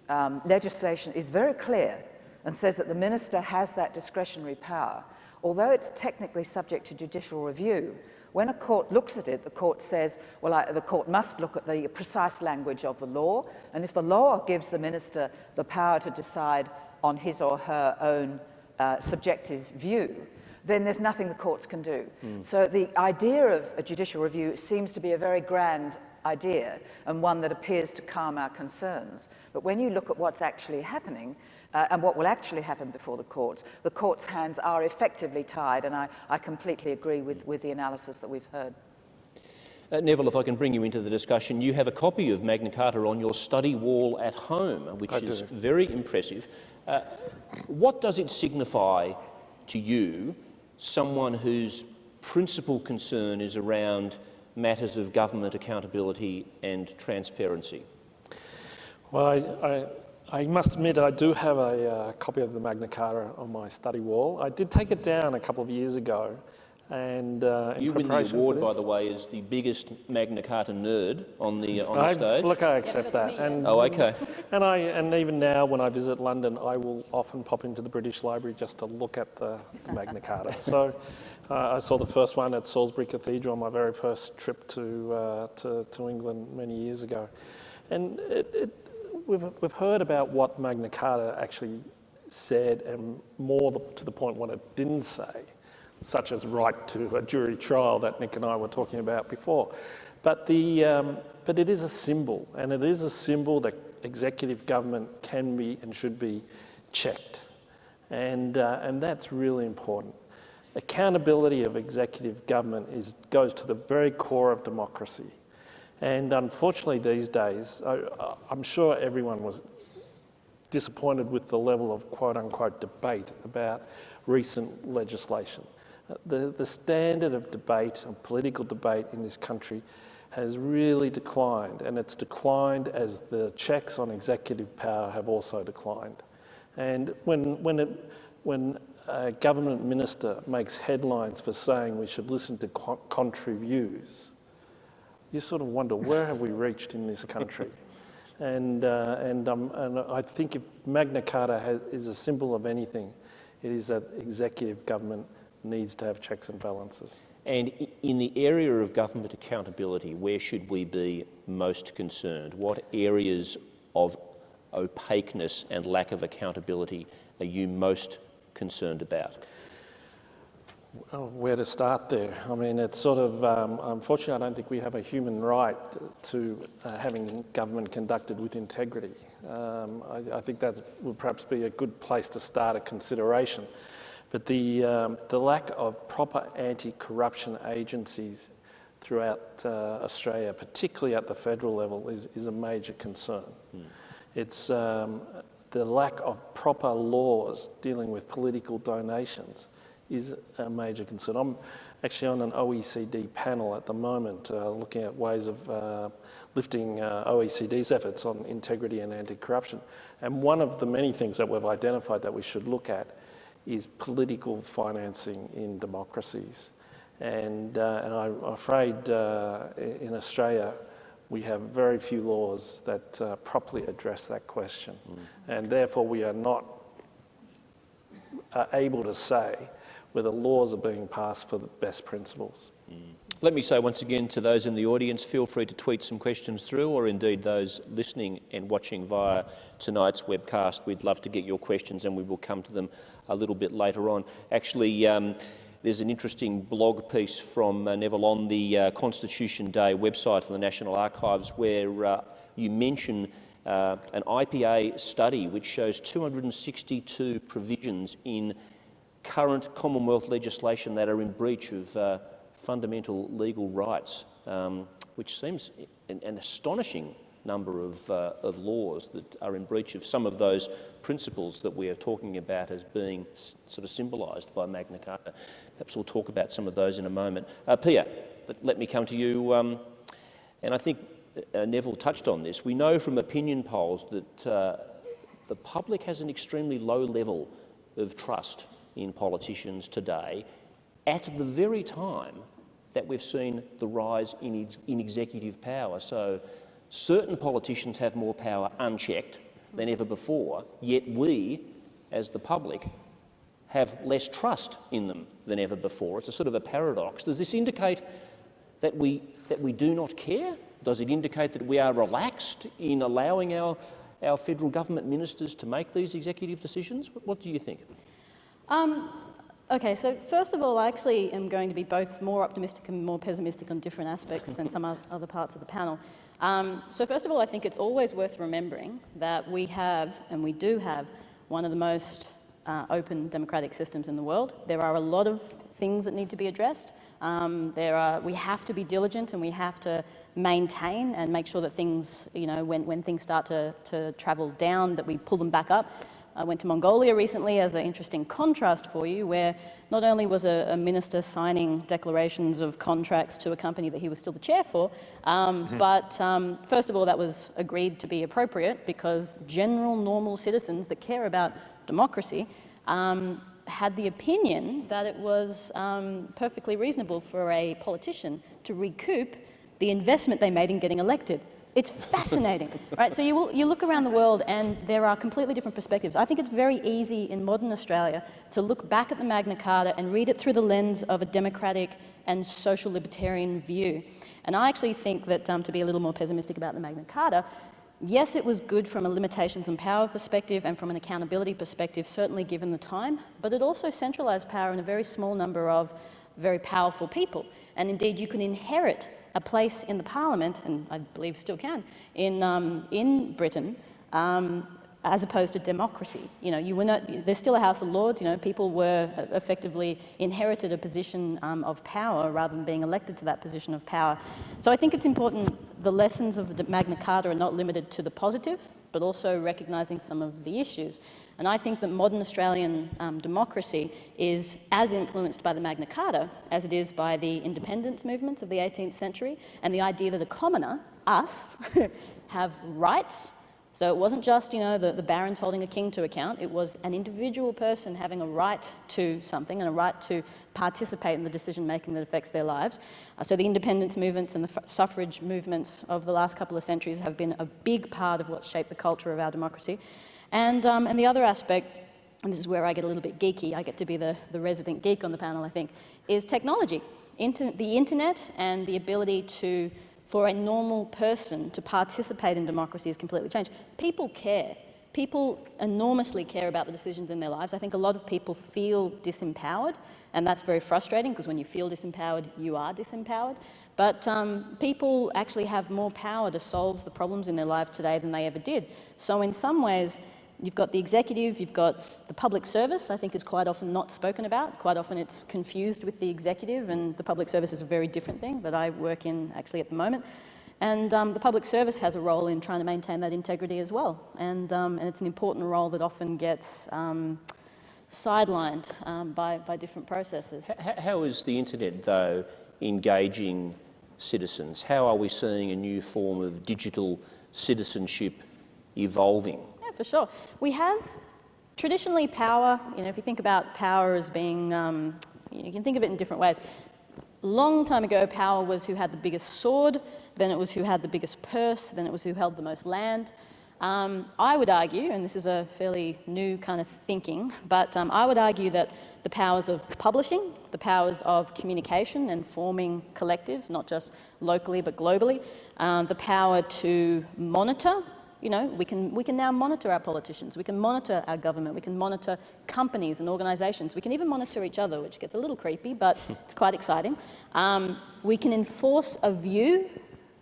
um, legislation is very clear and says that the minister has that discretionary power, although it's technically subject to judicial review, when a court looks at it, the court says, well, I, the court must look at the precise language of the law, and if the law gives the minister the power to decide on his or her own uh, subjective view, then there's nothing the courts can do. Mm. So the idea of a judicial review seems to be a very grand idea and one that appears to calm our concerns. But when you look at what's actually happening, uh, and what will actually happen before the courts, the court's hands are effectively tied, and I, I completely agree with, with the analysis that we've heard. Uh, Neville, if I can bring you into the discussion, you have a copy of Magna Carta on your study wall at home, which I is do. very impressive. What does it signify to you, someone whose principal concern is around matters of government accountability and transparency? Well, I, I, I must admit I do have a uh, copy of the Magna Carta on my study wall. I did take it down a couple of years ago and uh, you win the award, by the way, as the biggest Magna Carta nerd on the uh, on the stage. Look, I accept that. And, oh, okay. [laughs] And I and even now, when I visit London, I will often pop into the British Library just to look at the, the Magna Carta. so, uh, I saw the first one at Salisbury Cathedral on my very first trip to uh, to, to, England many years ago, and it, it, we've we've heard about what Magna Carta actually said, and more to the point what it didn't say such as right to a jury trial that Nick and I were talking about before. But, the, um, but it is a symbol, and it is a symbol that executive government can be and should be checked. And, uh, and that's really important. Accountability of executive government is, goes to the very core of democracy. And unfortunately these days, I, I'm sure everyone was disappointed with the level of quote unquote debate about recent legislation. The, the standard of debate, of political debate in this country has really declined and it's declined as the checks on executive power have also declined. And when, when, it, when a government minister makes headlines for saying we should listen to contrary views, you sort of wonder where have we reached in this country? [laughs] and, uh, and, um, and I think if Magna Carta has, is a symbol of anything, it is that executive government needs to have checks and balances. And in the area of government accountability, where should we be most concerned? What areas of opaqueness and lack of accountability are you most concerned about? Where to start there? I mean, it's sort of, um, unfortunately, I don't think we have a human right to uh, having government conducted with integrity. Um, I, I, think that would perhaps be a good place to start a consideration. But the, um, the lack of proper anti-corruption agencies throughout uh, Australia, particularly at the federal level, is, is a major concern. Mm. It's, um, the lack of proper laws dealing with political donations is a major concern. I'm actually on an OECD panel at the moment uh, looking at ways of uh, lifting uh, OECD's efforts on integrity and anti-corruption. And one of the many things that we've identified that we should look at is political financing in democracies. And, uh, and I'm afraid uh, in Australia, we have very few laws that uh, properly address that question. Mm. And therefore, we are not uh, able to say whether laws are being passed for the best principles. Mm. Let me say once again to those in the audience, feel free to tweet some questions through, or indeed those listening and watching via tonight's webcast. We'd love to get your questions and we will come to them a little bit later on. Actually, um, there's an interesting blog piece from uh, Neville on the uh, Constitution Day website of the National Archives where uh, you mention uh, an IPA study which shows 262 provisions in current Commonwealth legislation that are in breach of uh, fundamental legal rights, um, which seems an, an astonishing number of, uh, of laws that are in breach of some of those principles that we are talking about as being sort of symbolised by Magna Carta. Perhaps we'll talk about some of those in a moment. Uh, Pia, let, me come to you. Um, and I think uh, Neville touched on this. We know from opinion polls that uh, the public has an extremely low level of trust in politicians today at the very time that we've seen the rise in, in executive power. So certain politicians have more power unchecked than ever before, yet we, as the public, have less trust in them than ever before. It's a sort of a paradox. Does this indicate that we, that we do not care? Does it indicate that we are relaxed in allowing our, our federal government ministers to make these executive decisions? What do you think? Um, Okay, so first of all, I actually am going to be both more optimistic and more pessimistic on different aspects than some [laughs] other parts of the panel. Um, so first of all, I think it's always worth remembering that we have, and we do have, one of the most uh, open democratic systems in the world. There are a lot of things that need to be addressed. Um, there are, we have to be diligent and we have to maintain and make sure that things, you know, when, when things start to, to travel down, that we pull them back up. I went to Mongolia recently as an interesting contrast for you, where not only was a, a minister signing declarations of contracts to a company that he was still the chair for, um, mm -hmm. but um, first of all, that was agreed to be appropriate because general, normal citizens that care about democracy um, had the opinion that it was um, perfectly reasonable for a politician to recoup the investment they made in getting elected. It's fascinating, right? So you, will, you look around the world and there are completely different perspectives. I think it's very easy in modern Australia to look back at the Magna Carta and read it through the lens of a democratic and social libertarian view. And I actually think that, um, to be a little more pessimistic about the Magna Carta, yes, it was good from a limitations and power perspective and from an accountability perspective, certainly given the time, but it also centralised power in a very small number of very powerful people. And indeed, you can inherit a place in the parliament, and I believe still can, in, um, in Britain, um, as opposed to democracy. You know, you were not, there's still a House of Lords, you know, people were effectively inherited a position um, of power rather than being elected to that position of power. So I think it's important, the lessons of the Magna Carta are not limited to the positives, but also recognising some of the issues. And I think that modern Australian um, democracy is as influenced by the Magna Carta as it is by the independence movements of the 18th century and the idea that a commoner, us, [laughs] have rights so it wasn't just, you know, the, the barons holding a king to account. It was an individual person having a right to something and a right to participate in the decision making that affects their lives. Uh, so the independence movements and the suffrage movements of the last couple of centuries have been a big part of what's shaped the culture of our democracy. And, um, and the other aspect, and this is where I get a little bit geeky, I get to be the, the resident geek on the panel, I think, is technology. Inter the internet and the ability to for a normal person to participate in democracy has completely changed. People care. People enormously care about the decisions in their lives. I think a lot of people feel disempowered, and that's very frustrating because when you feel disempowered, you are disempowered. But um, people actually have more power to solve the problems in their lives today than they ever did. So in some ways, You've got the executive, you've got the public service, I think is quite often not spoken about. Quite often it's confused with the executive and the public service is a very different thing that I work in actually at the moment. And um, the public service has a role in trying to maintain that integrity as well. And, um, and it's an important role that often gets um, sidelined um, by, by different processes. H how is the internet, though, engaging citizens? How are we seeing a new form of digital citizenship evolving? For sure. We have traditionally power, you know, if you think about power as being, um, you can think of it in different ways. Long time ago, power was who had the biggest sword, then it was who had the biggest purse, then it was who held the most land. Um, I would argue, and this is a fairly new kind of thinking, but um, I would argue that the powers of publishing, the powers of communication and forming collectives, not just locally but globally, um, the power to monitor, you know, we can, we can now monitor our politicians, we can monitor our government, we can monitor companies and organisations, we can even monitor each other, which gets a little creepy, but [laughs] it's quite exciting. Um, we can enforce a view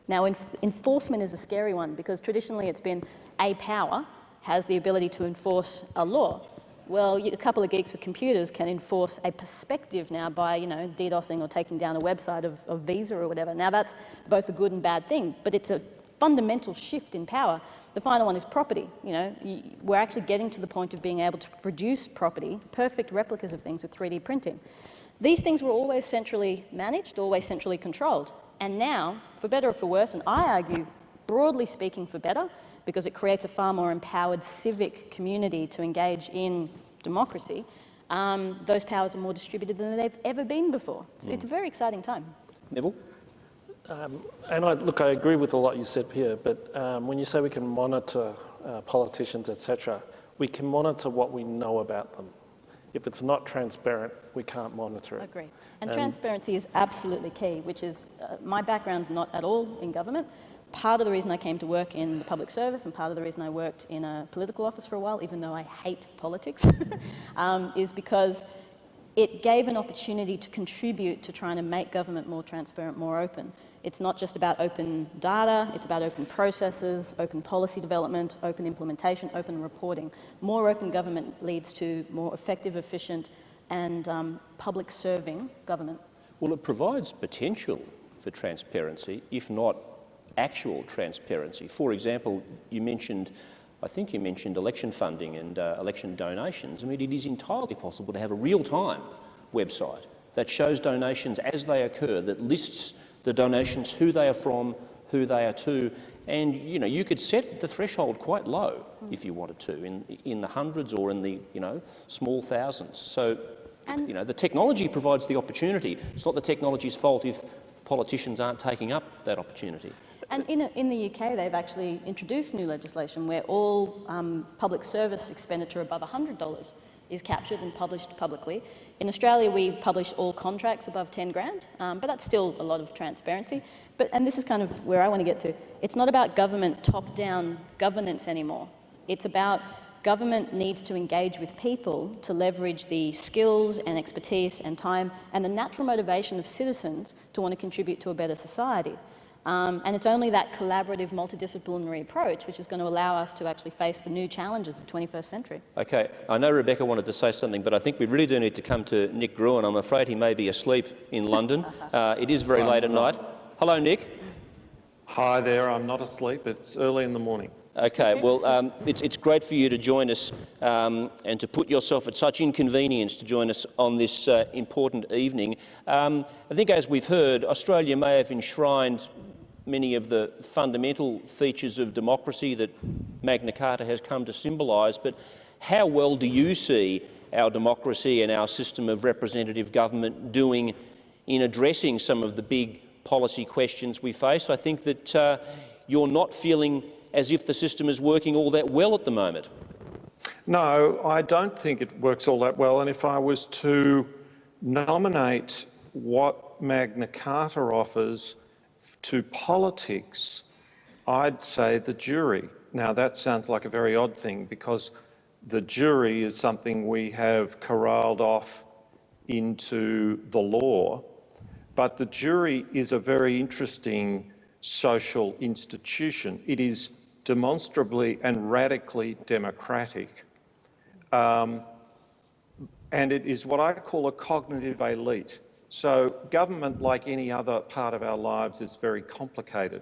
now, enf enforcement is a scary one because traditionally it's been a power has the ability to enforce a law. Well, a couple of geeks with computers can enforce a perspective now by, you know, DDoSing or taking down a website of, of Visa or whatever. Now, that's both a good and bad thing, but it's a fundamental shift in power. The final one is property. You know, we're actually getting to the point of being able to produce property, perfect replicas of things with 3D printing. These things were always centrally managed, always centrally controlled. And now, for better or for worse, and I argue, broadly speaking, for better, because it creates a far more empowered civic community to engage in democracy, um, those powers are more distributed than they've ever been before. It's, mm. it's a very exciting time. Neville? Um, and I, look, I agree with a lot you said here, but um, when you say we can monitor uh, politicians, etc., we can monitor what we know about them. If it's not transparent, we can't monitor it. I agree. And, and transparency is absolutely key, which is, uh, my background's not at all in government. Part of the reason I came to work in the public service and part of the reason I worked in a political office for a while, even though I hate politics, [laughs] um, is because it gave an opportunity to contribute to trying to make government more transparent, more open. It's not just about open data, it's about open processes, open policy development, open implementation, open reporting. More open government leads to more effective, efficient and um, public serving government. Well, it provides potential for transparency, if not actual transparency. For example, you mentioned, I think you mentioned election funding and uh, election donations. I mean, it is entirely possible to have a real-time website that shows donations as they occur, that lists the donations, who they are from, who they are to, and you know you could set the threshold quite low mm. if you wanted to, in in the hundreds or in the you know small thousands. So and you know the technology provides the opportunity. It's not the technology's fault if politicians aren't taking up that opportunity. And in, in the UK, they've actually introduced new legislation where all um, public service expenditure above $100 is captured and published publicly. In Australia, we publish all contracts above 10 grand, um, but that's still a lot of transparency. But, and this is kind of where I want to get to. It's not about government top-down governance anymore. It's about government needs to engage with people to leverage the skills and expertise and time and the natural motivation of citizens to want to contribute to a better society. Um, and it's only that collaborative, multidisciplinary approach which is going to allow us to actually face the new challenges of the 21st century. Okay, I know Rebecca wanted to say something, but I think we really do need to come to Nick Gruen. I'm afraid he may be asleep in London. [laughs] Uh, it is very late at night. Hello, Nick. Hi there, I'm not asleep. It's early in the morning. Okay, well, um, it's, it's great for you to join us um, and to put yourself at such inconvenience to join us on this uh, important evening. Um, I think, as we've heard, Australia may have enshrined many of the fundamental features of democracy that Magna Carta has come to symbolise, but how well do you see our democracy and our system of representative government doing in addressing some of the big policy questions we face? I think that uh, you're not feeling as if the system is working all that well at the moment. No, I don't think it works all that well. And if I was to nominate what Magna Carta offers to politics, I'd say the jury. Now, that sounds like a very odd thing because the jury is something we have corralled off into the law, but the jury is a very interesting social institution. It is demonstrably and radically democratic. Um, and it is what I call a cognitive elite. So government, like any other part of our lives, is very complicated.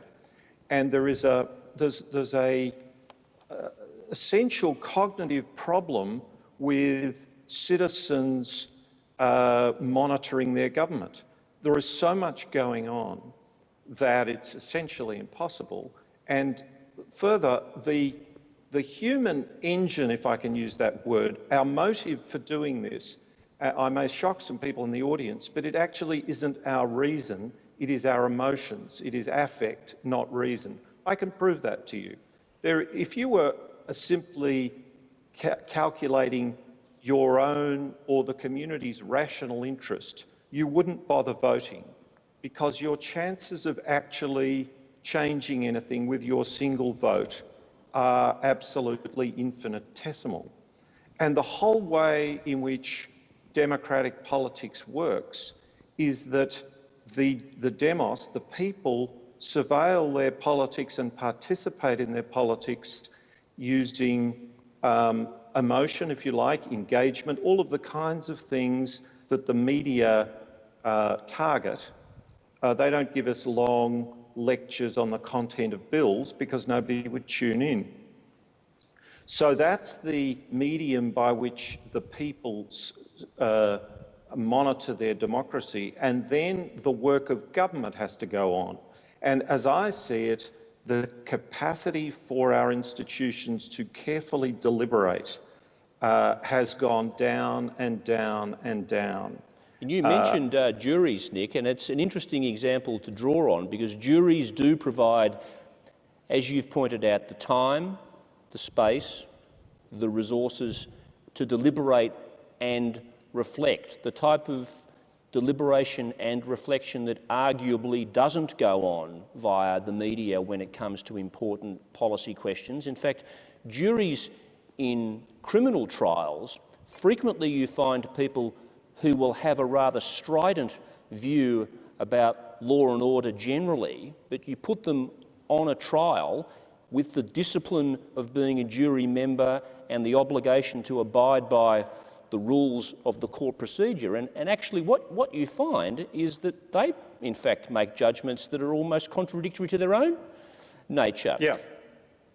and there is a, there's, there's a uh, essential cognitive problem with citizens uh, monitoring their government. There is so much going on that it's essentially impossible. And further, the, the human engine, if I can use that word, our motive for doing this, Uh, I may shock some people in the audience, but it actually isn't our reason, it is our emotions. It is affect, not reason. I can prove that to you. There, if you were uh, simply ca calculating your own or the community's rational interest, you wouldn't bother voting because your chances of actually changing anything with your single vote are absolutely infinitesimal. And the whole way in which democratic politics works is that the, the demos, the people, surveil their politics and participate in their politics using um, emotion, if you like, engagement, all of the kinds of things that the media uh, target. Uh, they don't give us long lectures on the content of bills because nobody would tune in. So that's the medium by which the people uh, monitor their democracy, and then the work of government has to go on. And as I see it, the capacity for our institutions to carefully deliberate uh, has gone down and down and down. And you mentioned uh, juries, Nick, and it's an interesting example to draw on because juries do provide, as you've pointed out, the time, the space, the resources to deliberate and reflect, the type of deliberation and reflection that arguably doesn't go on via the media when it comes to important policy questions. In fact, juries in criminal trials, frequently you find people who will have a rather strident view about law and order generally, but you put them on a trial with the discipline of being a jury member and the obligation to abide by the rules of the court procedure. And, and actually what, what you find is that they, in fact, make judgments that are almost contradictory to their own nature. Yeah.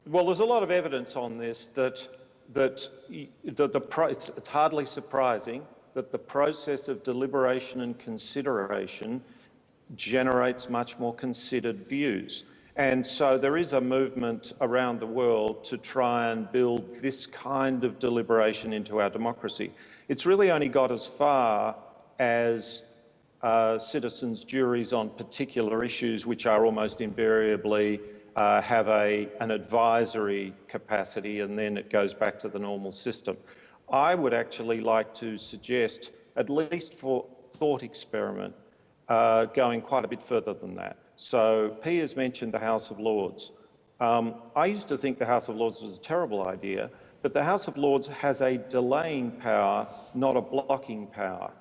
Well, there's a lot of evidence on this that, that the, the it's, it's hardly surprising that the process of deliberation and consideration generates much more considered views. And so there is a movement around the world to try and build this kind of deliberation into our democracy. It's really only got as far as uh, citizens' juries on particular issues, which are almost invariably uh, have a, an advisory capacity, and then it goes back to the normal system. I would actually like to suggest, at least for thought experiment, uh, going quite a bit further than that. So P has mentioned the House of Lords. Um, I used to think the House of Lords was a terrible idea, but the House of Lords has a delaying power, not a blocking power.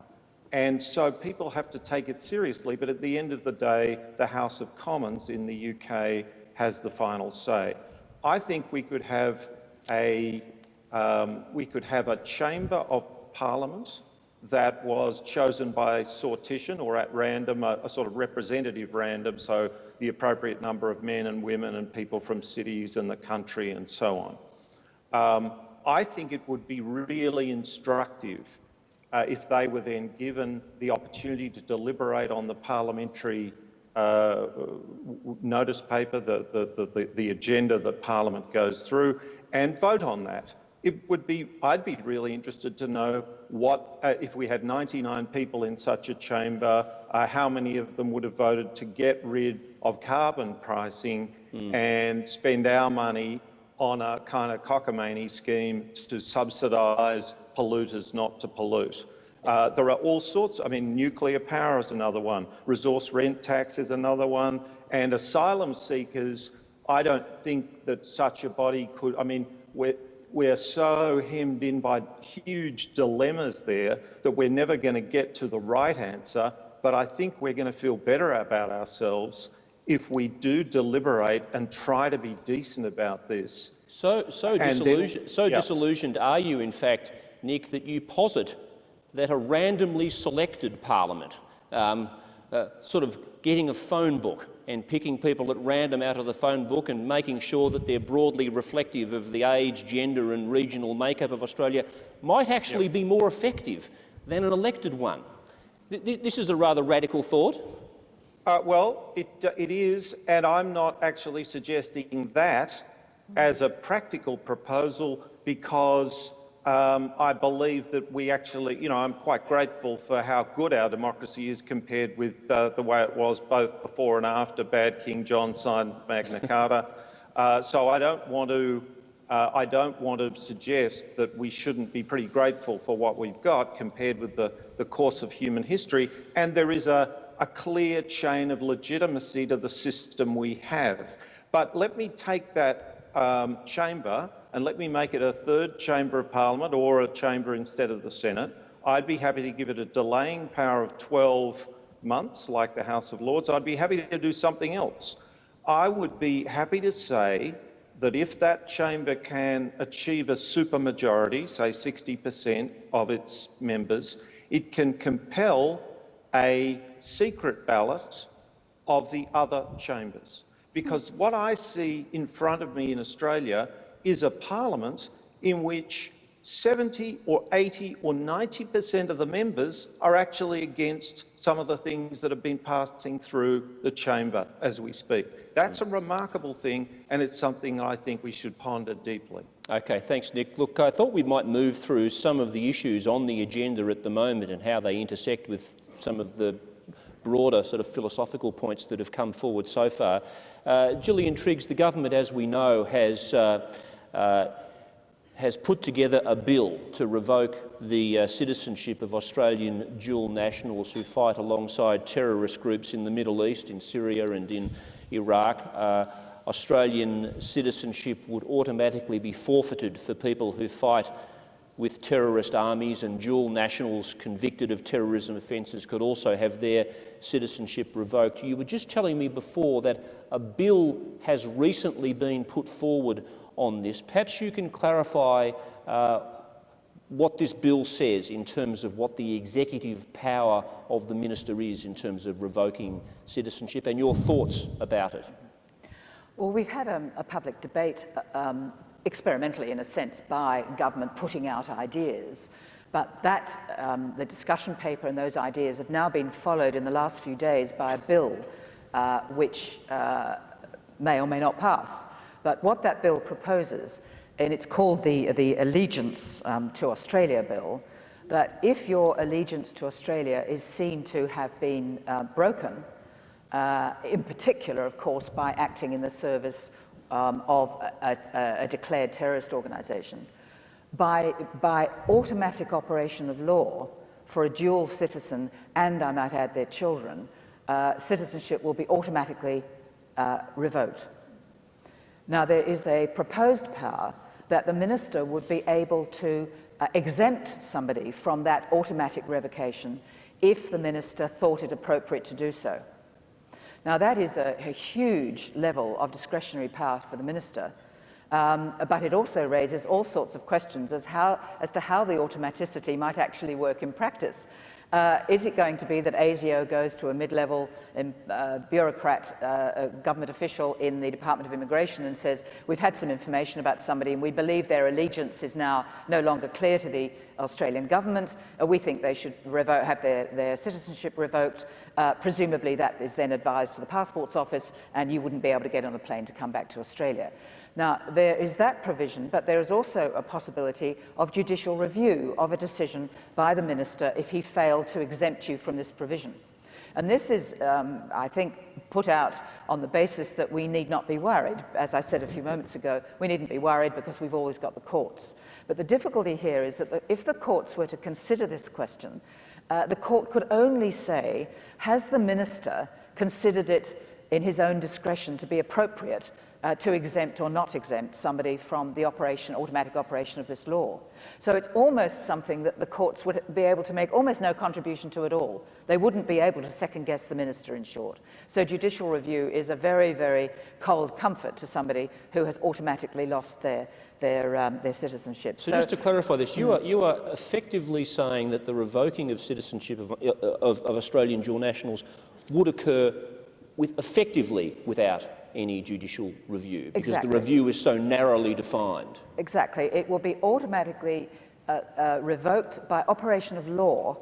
And so people have to take it seriously, but at the end of the day, the House of Commons in the UK has the final say. I think we could have a, um, we could have a chamber of parliament that was chosen by sortition or at random, a, a, sort of representative random, so the appropriate number of men and women and people from cities and the country and so on. Um, I think it would be really instructive uh, if they were then given the opportunity to deliberate on the parliamentary uh, notice paper, the, the, the, the agenda that Parliament goes through, and vote on that it would be, I'd be really interested to know what, uh, if we had 99 people in such a chamber, uh, how many of them would have voted to get rid of carbon pricing mm. and spend our money on a kind of cockamamie scheme to subsidise polluters not to pollute. Uh, there are all sorts, I mean, nuclear power is another one, resource rent tax is another one, and asylum seekers, I don't think that such a body could, I mean, we're, we're so hemmed in by huge dilemmas there that we're never going to get to the right answer. But I think we're going to feel better about ourselves if we do deliberate and try to be decent about this. So, so, disillusion, then, so yeah. disillusioned are you, in fact, Nick, that you posit that a randomly selected parliament, um, uh, sort of getting a phone book and picking people at random out of the phone book and making sure that they're broadly reflective of the age, gender and regional makeup of Australia might actually yep. be more effective than an elected one. Th this is a rather radical thought. Uh, well, it, uh, it is, and I'm not actually suggesting that as a practical proposal because um, I believe that we actually, you know, I'm quite grateful for how good our democracy is compared with uh, the way it was both before and after Bad King John signed Magna [laughs] Carta. Uh, so I don't want to, uh, I don't want to suggest that we shouldn't be pretty grateful for what we've got compared with the, the course of human history. And there is a, a clear chain of legitimacy to the system we have. But let me take that um, chamber and let me make it a third chamber of parliament or a chamber instead of the Senate, I'd be happy to give it a delaying power of 12 months like the House of Lords. I'd be happy to do something else. I would be happy to say that if that chamber can achieve a supermajority, say 60% of its members, it can compel a secret ballot of the other chambers. Because what I see in front of me in Australia is a parliament in which 70 or 80 or 90% of the members are actually against some of the things that have been passing through the chamber as we speak. That's a remarkable thing and it's something I think we should ponder deeply. Okay, thanks Nick. Look, I thought we might move through some of the issues on the agenda at the moment and how they intersect with some of the broader sort of philosophical points that have come forward so far. Uh, Gillian Triggs, the government, as we know, has uh, uh, has put together a bill to revoke the uh, citizenship of Australian dual nationals who fight alongside terrorist groups in the Middle East, in Syria and in Iraq. Australian citizenship would automatically be forfeited for people who fight with terrorist armies and dual nationals convicted of terrorism offences could also have their citizenship revoked. You were just telling me before that a bill has recently been put forward on this. Perhaps you can clarify uh, what this bill says in terms of what the executive power of the minister is in terms of revoking citizenship and your thoughts about it. Well, we've had um, a public debate, uh, um, experimentally in a sense, by government putting out ideas. But that, um, the discussion paper and those ideas have now been followed in the last few days by a bill uh, which uh, may or may not pass. But what that bill proposes, and it's called the, the Allegiance um, to Australia Bill, that if your allegiance to Australia is seen to have been uh, broken, uh, in particular, of course, by acting in the service um, of a, a, a declared terrorist organization, by, by automatic operation of law for a dual citizen and, I might add, their children, uh, citizenship will be automatically uh, revoked. Now, there is a proposed power that the minister would be able to uh, exempt somebody from that automatic revocation if the minister thought it appropriate to do so. Now, that is a, a huge level of discretionary power for the minister, um, but it also raises all sorts of questions as, how, as to how the automaticity might actually work in practice. Uh, is it going to be that ASIO goes to a mid-level um, uh, bureaucrat, uh, government official in the Department of Immigration and says, we've had some information about somebody and we believe their allegiance is now no longer clear to the Australian government. Uh, we think they should have their, their citizenship revoked. Uh, presumably that is then advised to the Passports Office and you wouldn't be able to get on a plane to come back to Australia. Now, there is that provision, but there is also a possibility of judicial review of a decision by the minister if he failed to exempt you from this provision. And this is, um, I think, put out on the basis that we need not be worried. As I said a few moments ago, we needn't be worried because we've always got the courts. But the difficulty here is that the, if the courts were to consider this question, uh, the court could only say, has the minister considered it in his own discretion to be appropriate uh, to exempt or not exempt somebody from the operation, automatic operation of this law. So it's almost something that the courts would be able to make almost no contribution to at all. They wouldn't be able to second guess the minister in short. So judicial review is a very, very cold comfort to somebody who has automatically lost their, their, um, their citizenship. So, so, just to clarify this, you are, you are effectively saying that the revoking of citizenship of, of, of Australian dual nationals would occur with effectively without any judicial review because exactly. the review is so narrowly defined. Exactly. It will be automatically uh, uh, revoked by operation of law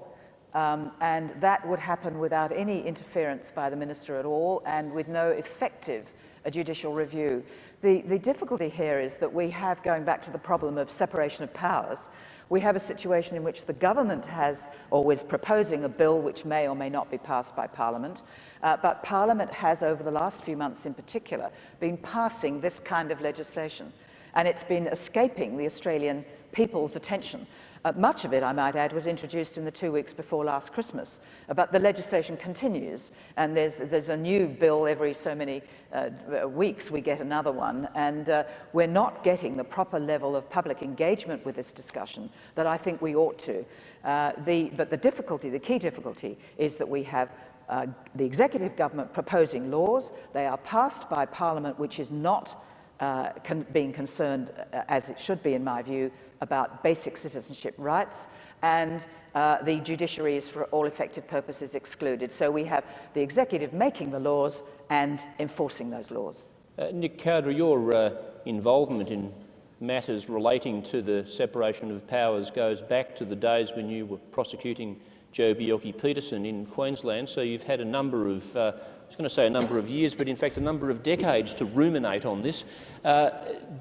um, and that would happen without any interference by the minister at all and with no effective uh, judicial review. The, the difficulty here is that we have, going back to the problem of separation of powers, we have a situation in which the government has always proposing a bill which may or may not be passed by Parliament, uh, but Parliament has over the last few months in particular been passing this kind of legislation and it's been escaping the Australian people's attention. Uh, much of it, I might add, was introduced in the two weeks before last Christmas. Uh, but the legislation continues, and there's, there's a new bill every so many uh, weeks, we get another one. And uh, we're not getting the proper level of public engagement with this discussion that I think we ought to. Uh, the, but the difficulty, the key difficulty, is that we have uh, the executive government proposing laws. They are passed by Parliament, which is not uh, con being concerned, uh, as it should be in my view, about basic citizenship rights, and uh, the judiciary is for all effective purposes excluded. So we have the executive making the laws and enforcing those laws. Uh, Nick Cowdery, your uh, involvement in matters relating to the separation of powers goes back to the days when you were prosecuting Joh Bjelke-Petersen in Queensland, so you've had a number of uh, I was going to say a number of years, but in fact a number of decades to ruminate on this. Uh,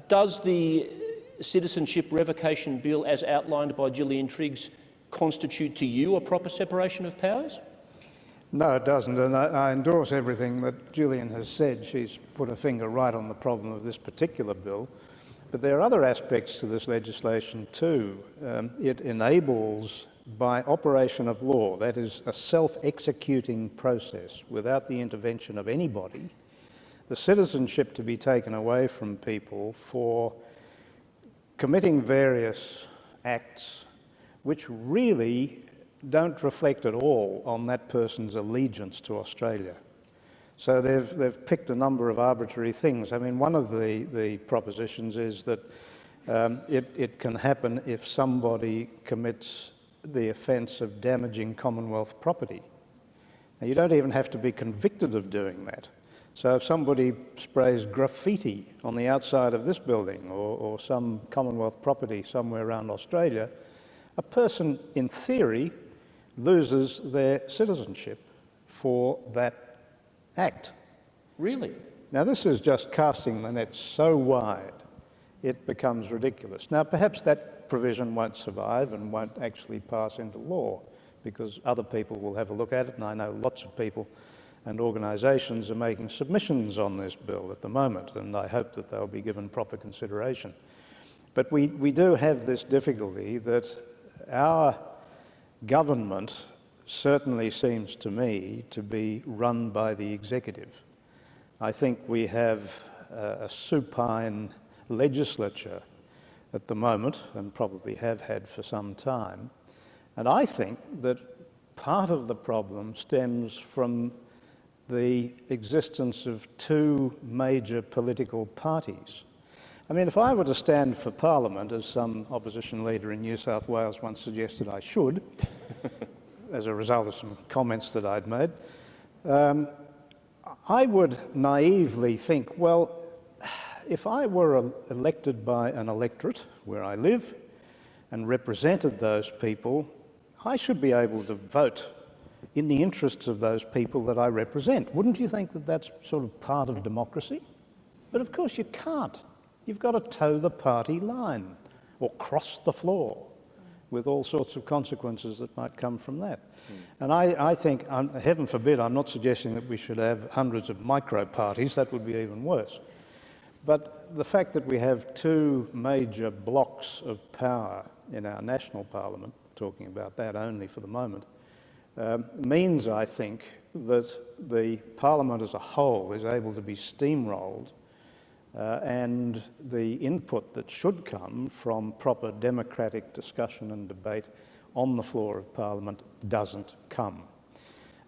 does the Citizenship Revocation Bill, as outlined by Gillian Triggs, constitute to you a proper separation of powers? No, it doesn't, and I, I, endorse everything that Gillian has said. She's put a finger right on the problem of this particular bill. But there are other aspects to this legislation too. Um, it enables, by operation of law, that is a self-executing process without the intervention of anybody, the citizenship to be taken away from people for committing various acts which really don't reflect at all on that person's allegiance to Australia. So they've, they've picked a number of arbitrary things. I mean, one of the, the propositions is that um, it, it can happen if somebody commits the offence of damaging Commonwealth property. Now, you don't even have to be convicted of doing that. So if somebody sprays graffiti on the outside of this building or, or some Commonwealth property somewhere around Australia, a person, in theory, loses their citizenship for that act. Really? Now, this is just casting the net so wide, it becomes ridiculous. Now, perhaps that provision won't survive and won't actually pass into law because other people will have a look at it, and I know lots of people and organisations are making submissions on this bill at the moment, and I hope that they'll be given proper consideration. But we, we do have this difficulty that our government certainly seems to me to be run by the executive. I think we have a, a supine legislature at the moment, and probably have had for some time. And I think that part of the problem stems from the existence of two major political parties. I mean, if I were to stand for Parliament, as some opposition leader in New South Wales once suggested I should, [laughs] as a result of some comments that I'd made, um, I would naively think, well, if I were elected by an electorate where I live and represented those people, I should be able to vote in the interests of those people that I represent. Wouldn't you think that that's sort of part of democracy? But of course you can't. You've got to toe the party line or cross the floor with all sorts of consequences that might come from that. Mm. And I, I think, um, heaven forbid, I'm not suggesting that we should have hundreds of micro parties, that would be even worse. But the fact that we have two major blocks of power in our national parliament, talking about that only for the moment, um, means, I think, that the Parliament as a whole is able to be steamrolled uh, and the input that should come from proper democratic discussion and debate on the floor of Parliament doesn't come.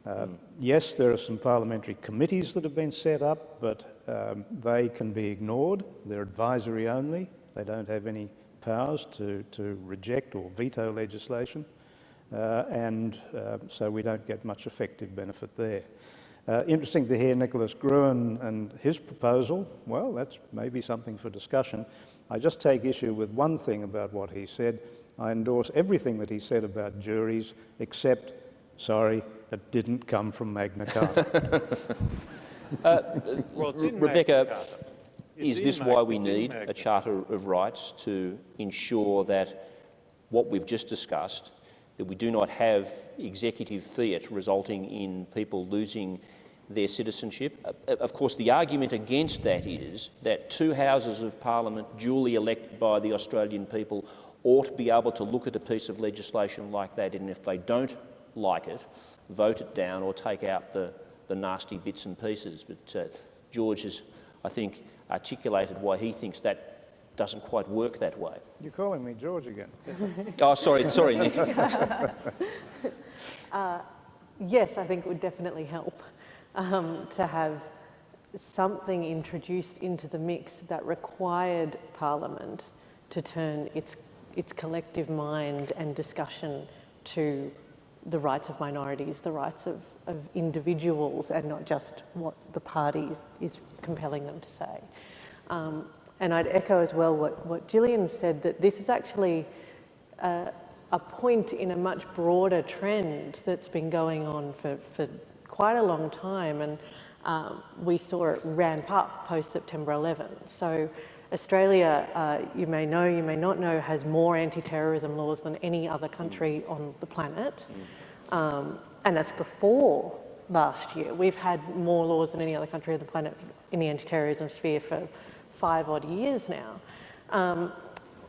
Uh, mm. Yes, there are some parliamentary committees that have been set up, but um, they can be ignored. They're advisory only. They don't have any powers to, to reject or veto legislation and uh, so we don't get much effective benefit there. Uh, interesting to hear Nicholas Gruen and his proposal. Well, that's maybe something for discussion. I just take issue with one thing about what he said. I endorse everything that he said about juries, except, sorry, it didn't come from Magna Carta. [laughs] uh, well, Rebecca, is this why we need a Charter of Rights to ensure that what we've just discussed, that we do not have executive fiat resulting in people losing their citizenship. Uh, of course, the argument against that is that two houses of parliament duly elected by the Australian people ought to be able to look at a piece of legislation like that and if they don't like it, vote it down or take out the, the nasty bits and pieces. But uh, George has, I think, articulated why he thinks that doesn't quite work that way. You're calling me George again. [laughs] oh, sorry, sorry, Nick. [laughs] [laughs] uh, yes, I think it would definitely help um, to have something introduced into the mix that required Parliament to turn its, its collective mind and discussion to the rights of minorities, the rights of, of individuals, and not just what the party is compelling them to say. Um, and I'd echo as well what, what Gillian said, that this is actually a, a point in a much broader trend that's been going on for, for quite a long time. And um, we saw it ramp up post-September 11. So Australia, uh, you may know, you may not know, has more anti-terrorism laws than any other country on the planet. Um, and that's before last year. We've had more laws than any other country on the planet in the anti-terrorism sphere for five odd years now. Um,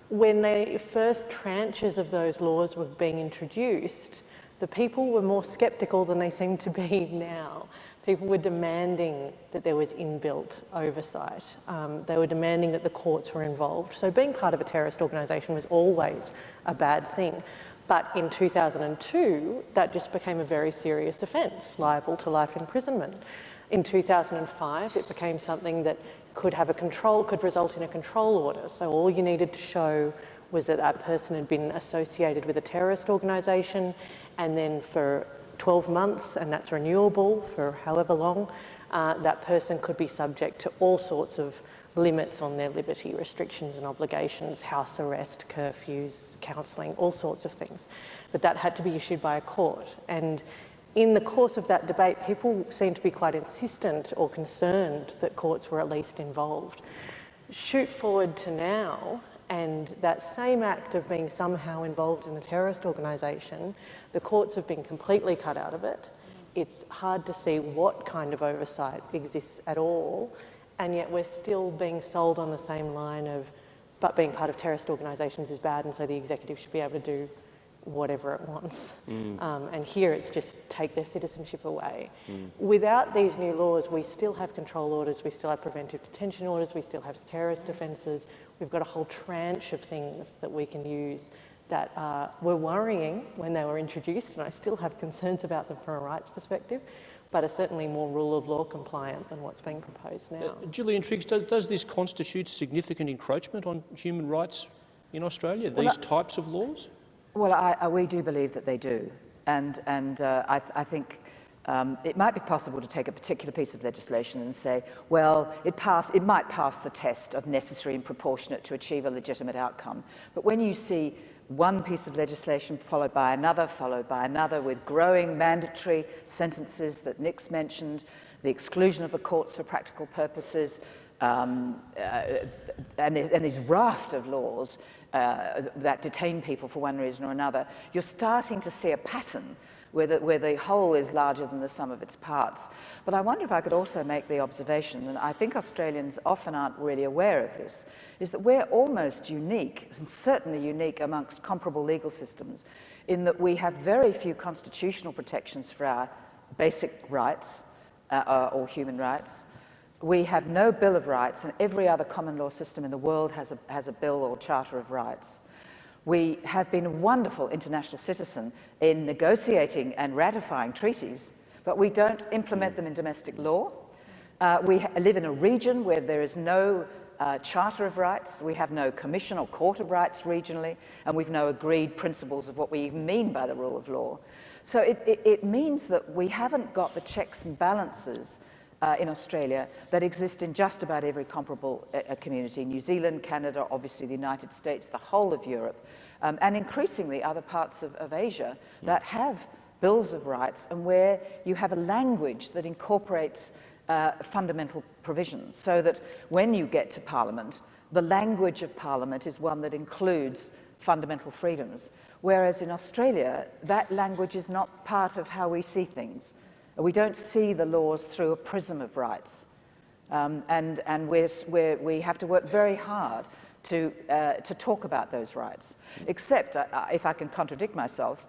when the first tranches of those laws were being introduced, the people were more sceptical than they seem to be [laughs] now. People were demanding that there was inbuilt oversight. Um, they were demanding that the courts were involved. So being part of a terrorist organisation was always a bad thing. But in 2002, that just became a very serious offence, liable to life imprisonment. In 2005, it became something that could have a control, could result in a control order. So all you needed to show was that that person had been associated with a terrorist organisation and then for 12 months, and that's renewable for however long, uh, that person could be subject to all sorts of limits on their liberty, restrictions and obligations, house arrest, curfews, counselling, all sorts of things. But that had to be issued by a court. And in the course of that debate, people seemed to be quite insistent or concerned that courts were at least involved. Shoot forward to now, and that same act of being somehow involved in a terrorist organisation, the courts have been completely cut out of it. It's hard to see what kind of oversight exists at all, and yet we're still being sold on the same line of, but being part of terrorist organisations is bad, and so the executive should be able to do whatever it wants. Mm. Um, and here it's just take their citizenship away. Mm. Without these new laws, we still have control orders, we still have preventive detention orders, we still have terrorist offences. We've got a whole tranche of things that we can use that uh, were worrying when they were introduced, and I still have concerns about them from a rights perspective, but are certainly more rule of law compliant than what's being proposed now. Uh, Gillian Triggs, does, does, this constitute significant encroachment on human rights in Australia, these well, types of laws? Well, I, I, we do believe that they do. And, and uh, I, th I, think um, it might be possible to take a particular piece of legislation and say, well, it, pass, it might pass the test of necessary and proportionate to achieve a legitimate outcome. But when you see one piece of legislation followed by another, followed by another, with growing mandatory sentences that Nick's mentioned, the exclusion of the courts for practical purposes, um, uh, and, and this raft of laws uh, that detain people for one reason or another, you're starting to see a pattern where the, where the whole is larger than the sum of its parts. But I wonder if I could also make the observation, and I think Australians often aren't really aware of this, is that we're almost unique, and certainly unique amongst comparable legal systems, in that we have very few constitutional protections for our basic rights uh, uh or human rights, we have no Bill of Rights, and every other common law system in the world has a, has a Bill or Charter of Rights. We have been a wonderful international citizen in negotiating and ratifying treaties, but we don't implement them in domestic law. Uh, we live in a region where there is no uh, Charter of Rights, we have no Commission or Court of Rights regionally, and we've no agreed principles of what we even mean by the rule of law. So it, it, it means that we haven't got the checks and balances uh, in Australia that exist in just about every comparable uh, community. New Zealand, Canada, obviously the United States, the whole of Europe, um, and increasingly other parts of, of Asia that have bills of rights and where you have a language that incorporates uh, fundamental provisions so that when you get to Parliament, the language of Parliament is one that includes fundamental freedoms. Whereas in Australia, that language is not part of how we see things. We don't see the laws through a prism of rights. Um, and and we're, we're, we have to work very hard to, uh, to talk about those rights. Except, uh, uh, if I can contradict myself,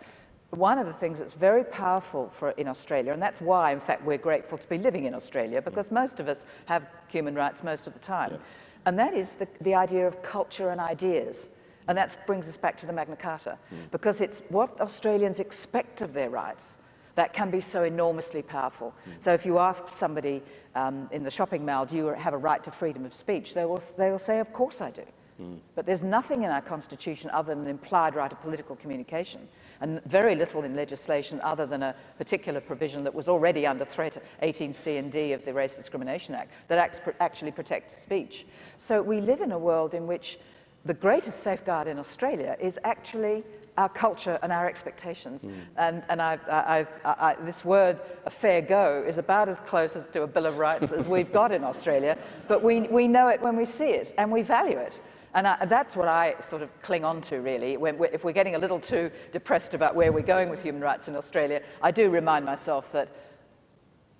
one of the things that's very powerful for, in Australia, and that's why, in fact, we're grateful to be living in Australia, because most of us have human rights most of the time, yeah. and that is the, the idea of culture and ideas. And that brings us back to the Magna Carta, mm. because it's what Australians expect of their rights that can be so enormously powerful. Mm. So if you ask somebody um, in the shopping mall, do you have a right to freedom of speech? They will, they will say, of course I do. Mm. But there's nothing in our constitution other than an implied right of political communication and very little in legislation other than a particular provision that was already under threat, 18C and D of the Race Discrimination Act, that actually protects speech. So we live in a world in which the greatest safeguard in Australia is actually our culture and our expectations. Mm. And, and I've, I've, I, this word, a fair go, is about as close as to a Bill of Rights as we've got in Australia, but we, we know it when we see it and we value it. And I, that's what I sort of cling on to, really. When we're, if we're getting a little too depressed about where we're going with human rights in Australia, I do remind myself that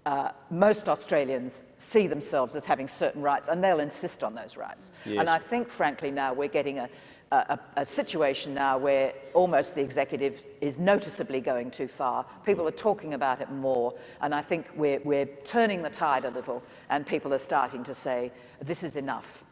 uh, most Australians see themselves as having certain rights, and they'll insist on those rights. Yes. And I think, frankly, now we're getting a, a, a, situation now where almost the executive is noticeably going too far. People are talking about it more, and I think we're, we're turning the tide a little, and people are starting to say, this is enough.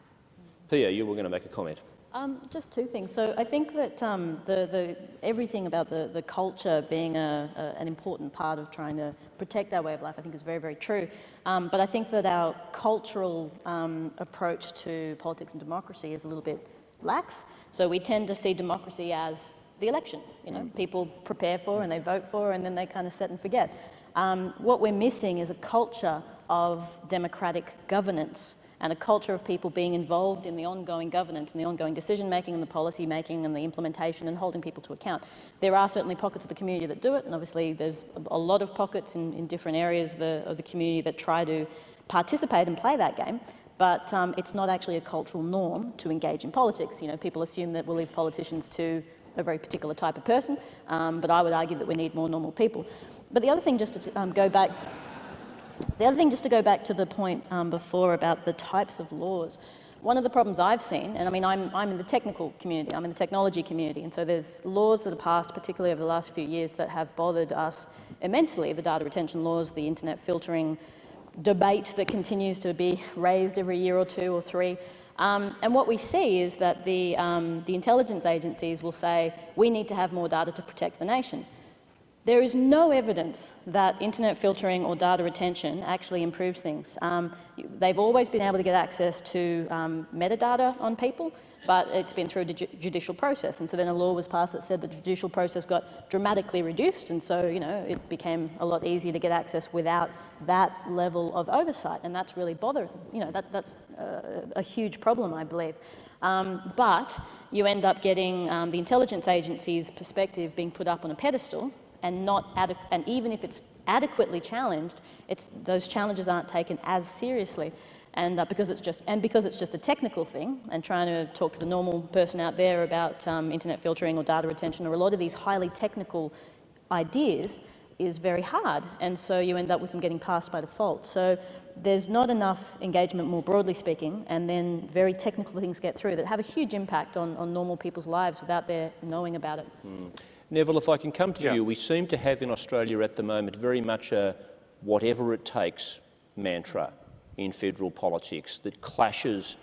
Pia, you were going to make a comment. Um, just two things. So I think that um, the, the, everything about the, the culture being a, a, an important part of trying to protect our way of life, I think is very, very true. Um, but I think that our cultural um, approach to politics and democracy is a little bit lax. So we tend to see democracy as the election. You know, people prepare for and they vote for and then they kind of set and forget. Um, what we're missing is a culture of democratic governance and a culture of people being involved in the ongoing governance and the ongoing decision making and the policy making and the implementation and holding people to account. There are certainly pockets of the community that do it and obviously there's a lot of pockets in, in different areas of the, of the community that try to participate and play that game but um, it's not actually a cultural norm to engage in politics. You know, people assume that we'll leave politicians to a very particular type of person, um, but I would argue that we need more normal people. But the other thing, just to um, go back, the other thing, just to go back to the point um, before about the types of laws. One of the problems I've seen, and I mean, I'm, I'm in the technical community, I'm in the technology community, and so there's laws that are passed, particularly over the last few years, that have bothered us immensely. The data retention laws, the internet filtering, debate that continues to be raised every year or two or three. Um, and what we see is that the, um, the intelligence agencies will say, we need to have more data to protect the nation. There is no evidence that internet filtering or data retention actually improves things. Um, they've always been able to get access to um, metadata on people, but it's been through a judicial process. And so then a law was passed that said the judicial process got dramatically reduced. And so, you know, it became a lot easier to get access without that level of oversight. And that's really bothering, you know, that, that's a, a huge problem, I believe. Um, but you end up getting um, the intelligence agency's perspective being put up on a pedestal and not and even if it's adequately challenged, it's, those challenges aren't taken as seriously and uh, because it's just and because it's just a technical thing and trying to talk to the normal person out there about um, internet filtering or data retention or a lot of these highly technical ideas is very hard and so you end up with them getting passed by default so there's not enough engagement more broadly speaking and then very technical things get through that have a huge impact on, on normal people's lives without their knowing about it. Mm. Neville, if I can come to yeah. you, we seem to have in Australia at the moment very much a whatever it takes mantra in federal politics that clashes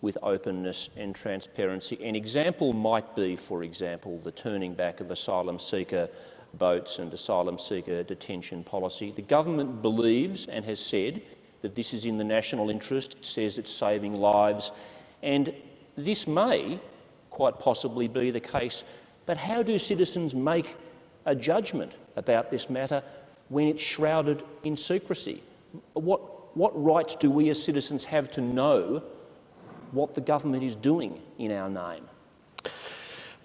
with openness and transparency. An example might be, for example, the turning back of asylum seeker boats and asylum seeker detention policy. The government believes and has said that this is in the national interest. It says it's saving lives And this may quite possibly be the case, but how do citizens make a judgment about this matter when it's shrouded in secrecy? What, what rights do we as citizens have to know what the government is doing in our name?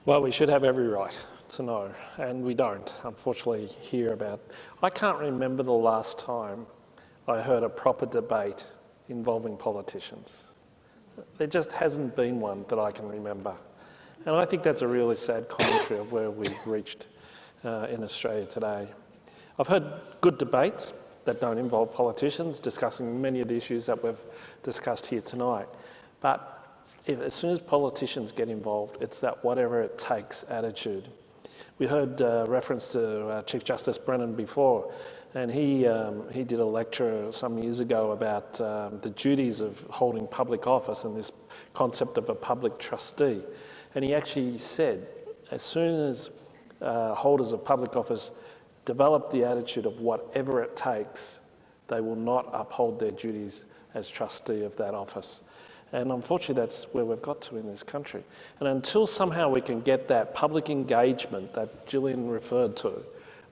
Well, we should have every right to know, and we don't, unfortunately, hear about. I can't remember the last time I heard a proper debate involving politicians. There just hasn't been one that I can remember. And I think that's a really sad commentary of where we've reached uh, in Australia today. I've heard good debates that don't involve politicians discussing many of the issues that we've discussed here tonight. But if, as soon as politicians get involved, it's that whatever it takes attitude. We heard uh, reference to uh, Chief Justice Brennan before, and he, um, he did a lecture some years ago about um, the duties of holding public office and this concept of a public trustee. And he actually said, as soon as uh, holders of public office develop the attitude of whatever it takes, they will not uphold their duties as trustee of that office. And unfortunately, that's where we've got to in this country. And until somehow we can get that public engagement that Gillian referred to,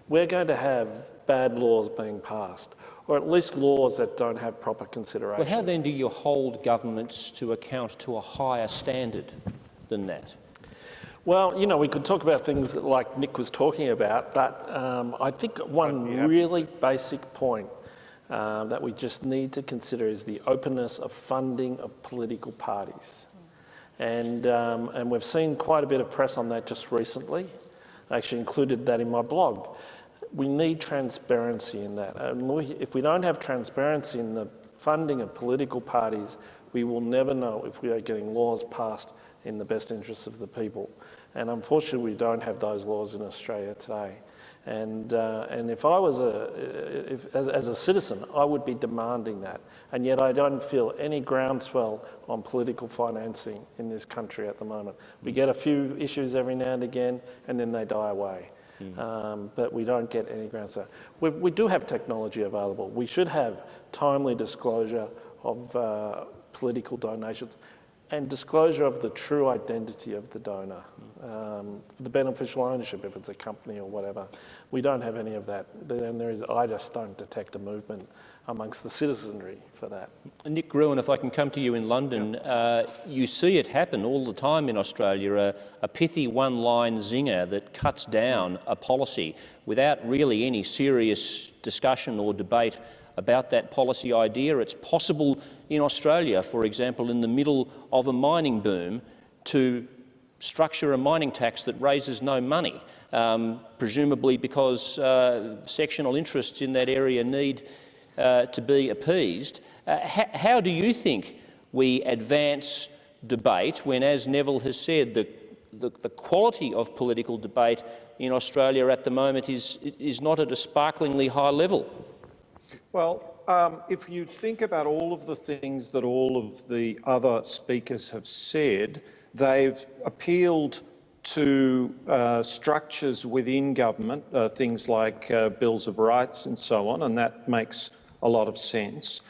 we're going to have bad laws being passed, or at least laws that don't have proper consideration. Well, how then do you hold governments to account to a higher standard than that? Well, you know, we could talk about things like Nick was talking about, but um, I think one really basic point uh, that we just need to consider is the openness of funding of political parties. And, um, and we've seen quite a bit of press on that just recently. I actually included that in my blog. We need transparency in that. And we, if we don't have transparency in the funding of political parties, we will never know if we are getting laws passed in the best interests of the people. And unfortunately, we don't have those laws in Australia today. And, uh, and if I was a, if, as, as a citizen, I would be demanding that. And yet I don't feel any groundswell on political financing in this country at the moment. We get a few issues every now and again, and then they die away. Mm. Um, but we don't get any groundswell. We, we do have technology available. We should have timely disclosure of uh, political donations and disclosure of the true identity of the donor, um, the beneficial ownership if it's a company or whatever. We don't have any of that. And there is, I just don't detect a movement amongst the citizenry for that. Nick Gruen, if I can come to you in London, yeah. uh, you see it happen all the time in Australia, a, a pithy one-line zinger that cuts down a policy without really any serious discussion or debate about that policy idea. It's possible in Australia, for example, in the middle of a mining boom, to structure a mining tax that raises no money, um, presumably because uh, sectional interests in that area need uh, to be appeased. Uh, how do you think we advance debate when, as Neville has said, the, the, the, quality of political debate in Australia at the moment is, is not at a sparklingly high level? Well, um, if you think about all of the things that all of the other speakers have said, they've appealed to uh, structures within government, uh, things like uh, bills of rights and so on, and that makes a lot of sense.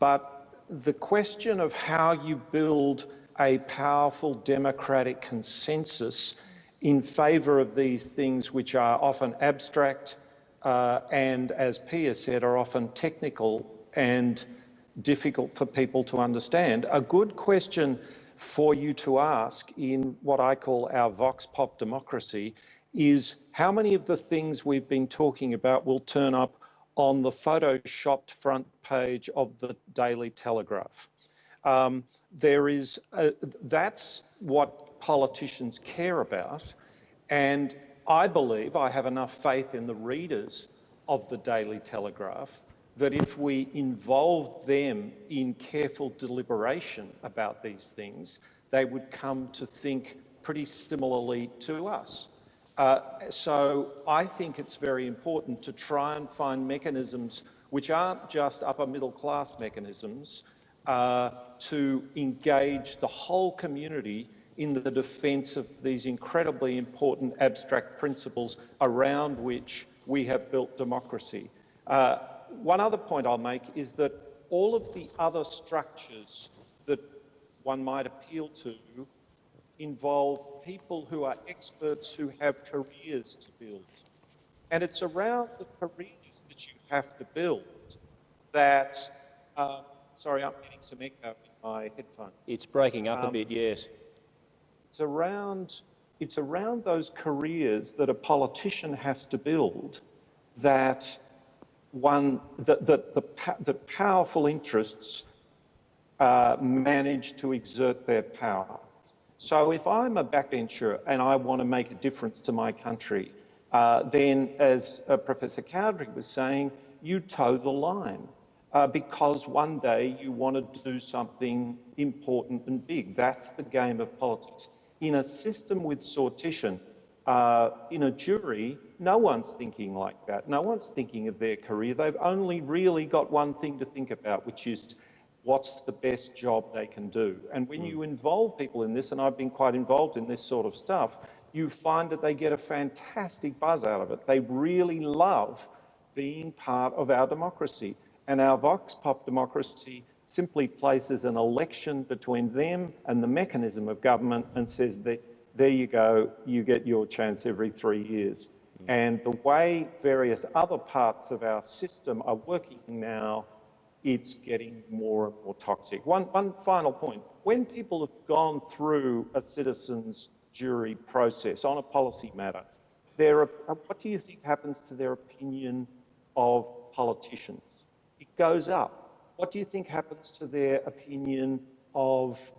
But the question of how you build a powerful democratic consensus in favour of these things which are often abstract, uh, and, as Pia said, are often technical and difficult for people to understand. A good question for you to ask in what I call our vox pop democracy is how many of the things we've been talking about will turn up on the photoshopped front page of the Daily Telegraph. Um, there is, a, that's what politicians care about. And I believe, I have enough faith in the readers of the Daily Telegraph that if we involved them in careful deliberation about these things, they would come to think pretty similarly to us. Uh, so I think it's very important to try and find mechanisms which aren't just upper middle class mechanisms uh, to engage the whole community in the defence of these incredibly important abstract principles around which we have built democracy. Uh, one other point I'll make is that all of the other structures that one might appeal to involve people who are experts who have careers to build. And it's around the careers that you have to build that, uh, sorry, I'm getting some echo in my headphone. It's breaking up a Um, bit, yes. It's around, it's around those careers that a politician has to build that one, that, that, the, that powerful interests uh, manage to exert their power. So if I'm a backbencher and I want to make a difference to my country, uh, then as uh, Professor Cowdery was saying, you toe the line uh, because one day you want to do something important and big. That's the game of politics. In a system with sortition, uh, in a jury, no one's thinking like that. No one's thinking of their career. They've only really got one thing to think about, which is what's the best job they can do. And when you involve people in this, and I've been quite involved in this sort of stuff, you find that they get a fantastic buzz out of it. They really love being part of our democracy. And our Vox Pop democracy simply places an election between them and the mechanism of government and says that there you go, you get your chance every three years. Mm. And the way various other parts of our system are working now, it's getting more and more toxic. One, one final point. When people have gone through a citizen's jury process on a policy matter, their, what do you think happens to their opinion of politicians? It goes up. What do you think happens to their opinion of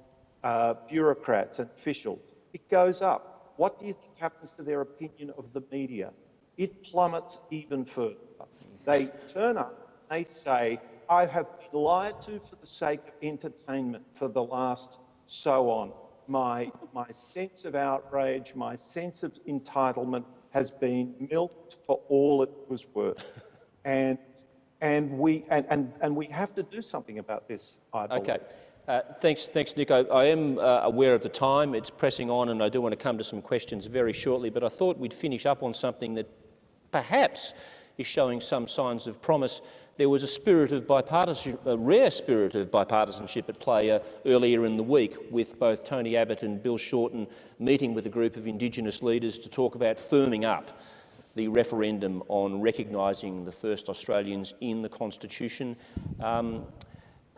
uh, bureaucrats and officials? It goes up. What do you think happens to their opinion of the media? It plummets even further. They turn up, they say, I have been lied to for the sake of entertainment for the last so on. My, my sense of outrage, my sense of entitlement has been milked for all it was worth. And, and, we, and, and, and we have to do something about this, I believe. Okay. Uh, thanks, thanks, Nick. I, I am uh, aware of the time. It's pressing on, and I do want to come to some questions very shortly. But I thought we'd finish up on something that perhaps is showing some signs of promise. There was a spirit of bipartisanship, a rare spirit of bipartisanship at play uh, earlier in the week, with both Tony Abbott and Bill Shorten meeting with a group of Indigenous leaders to talk about firming up the referendum on recognising the first Australians in the Constitution. Um,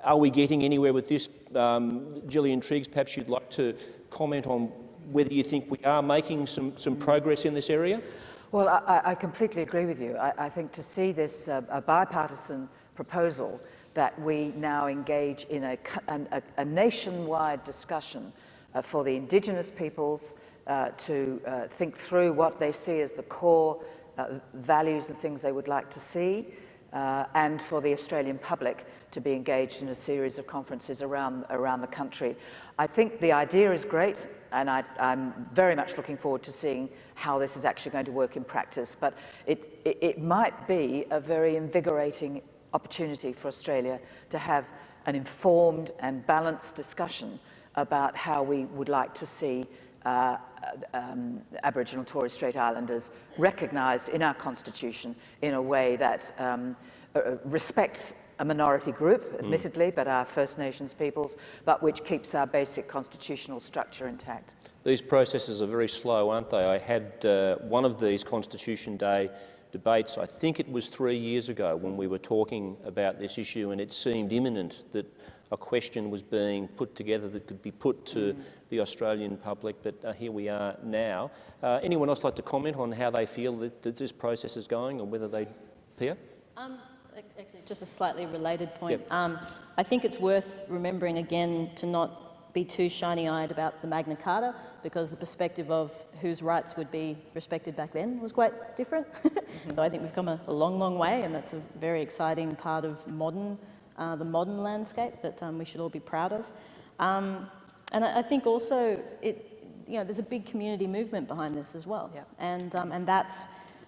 are we getting anywhere with this? Um, Gillian Triggs, perhaps you'd like to comment on whether you think we are making some, some progress in this area? Well, I, I completely agree with you. I, I think to see this uh, a bipartisan proposal that we now engage in a, a, a nationwide discussion uh, for the Indigenous peoples uh, to uh, think through what they see as the core uh, values and things they would like to see, uh, and for the Australian public to be engaged in a series of conferences around, around the country. I think the idea is great, and I, am very much looking forward to seeing how this is actually going to work in practice. But it, it, it might be a very invigorating opportunity for Australia to have an informed and balanced discussion about how we would like to see uh, um, Aboriginal Torres Strait Islanders recognised in our constitution in a way that um, uh, respects a minority group, admittedly, mm. but our First Nations peoples, but which keeps our basic constitutional structure intact. These processes are very slow, aren't they? I had uh, one of these Constitution Day debates, I think it was three years ago when we were talking about this issue and it seemed imminent that a question was being put together that could be put to mm. The Australian public, but uh, here we are now. Uh, anyone else like to comment on how they feel that, that this process is going or whether they, Pia? Um, actually, just a slightly related point. Yep. Um, I think it's worth remembering again to not be too shiny-eyed about the Magna Carta because the perspective of whose rights would be respected back then was quite different. [laughs] so I think we've come a, a, long, long way and that's a very exciting part of modern, uh, the modern landscape that um, we should all be proud of. Um, and I, I, think also it, you know, there's a big community movement behind this as well. Yep. And, um, and that's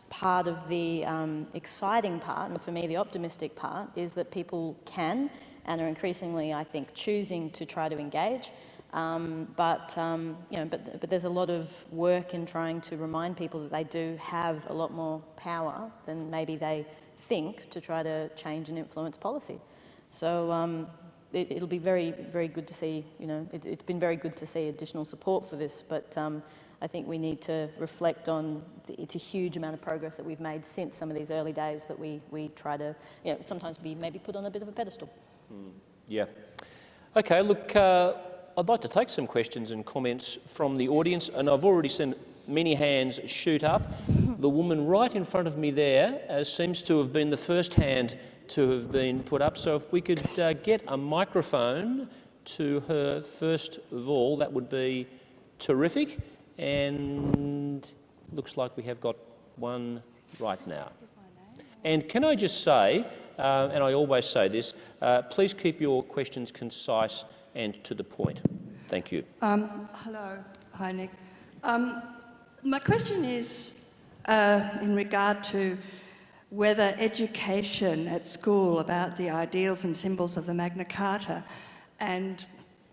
part of the um, exciting part, and for me the optimistic part, is that people can and are increasingly, I think, choosing to try to engage. Um, but, um, you know, but, but there's a lot of work in trying to remind people that they do have a lot more power than maybe they think to try to change and influence policy. So, um, it, will be very, very good to see, you know, it, has been very good to see additional support for this, but um, I think we need to reflect on the, it's a huge amount of progress that we've made since some of these early days that we, we try to, you know, sometimes be maybe put on a bit of a pedestal. Mm, yeah. Okay, look, uh, I'd like to take some questions and comments from the audience, and I've already seen many hands shoot up. [laughs] The woman right in front of me there uh, seems to have been the first hand to have been put up. So if we could uh, get a microphone to her first of all, that would be terrific. And looks like we have got one right now. And can I just say, uh, and I always say this, uh, please keep your questions concise and to the point. Thank you. Um, hello. Hi, Nick. Um, my question is uh, in regard to whether education at school about the ideals and symbols of the Magna Carta and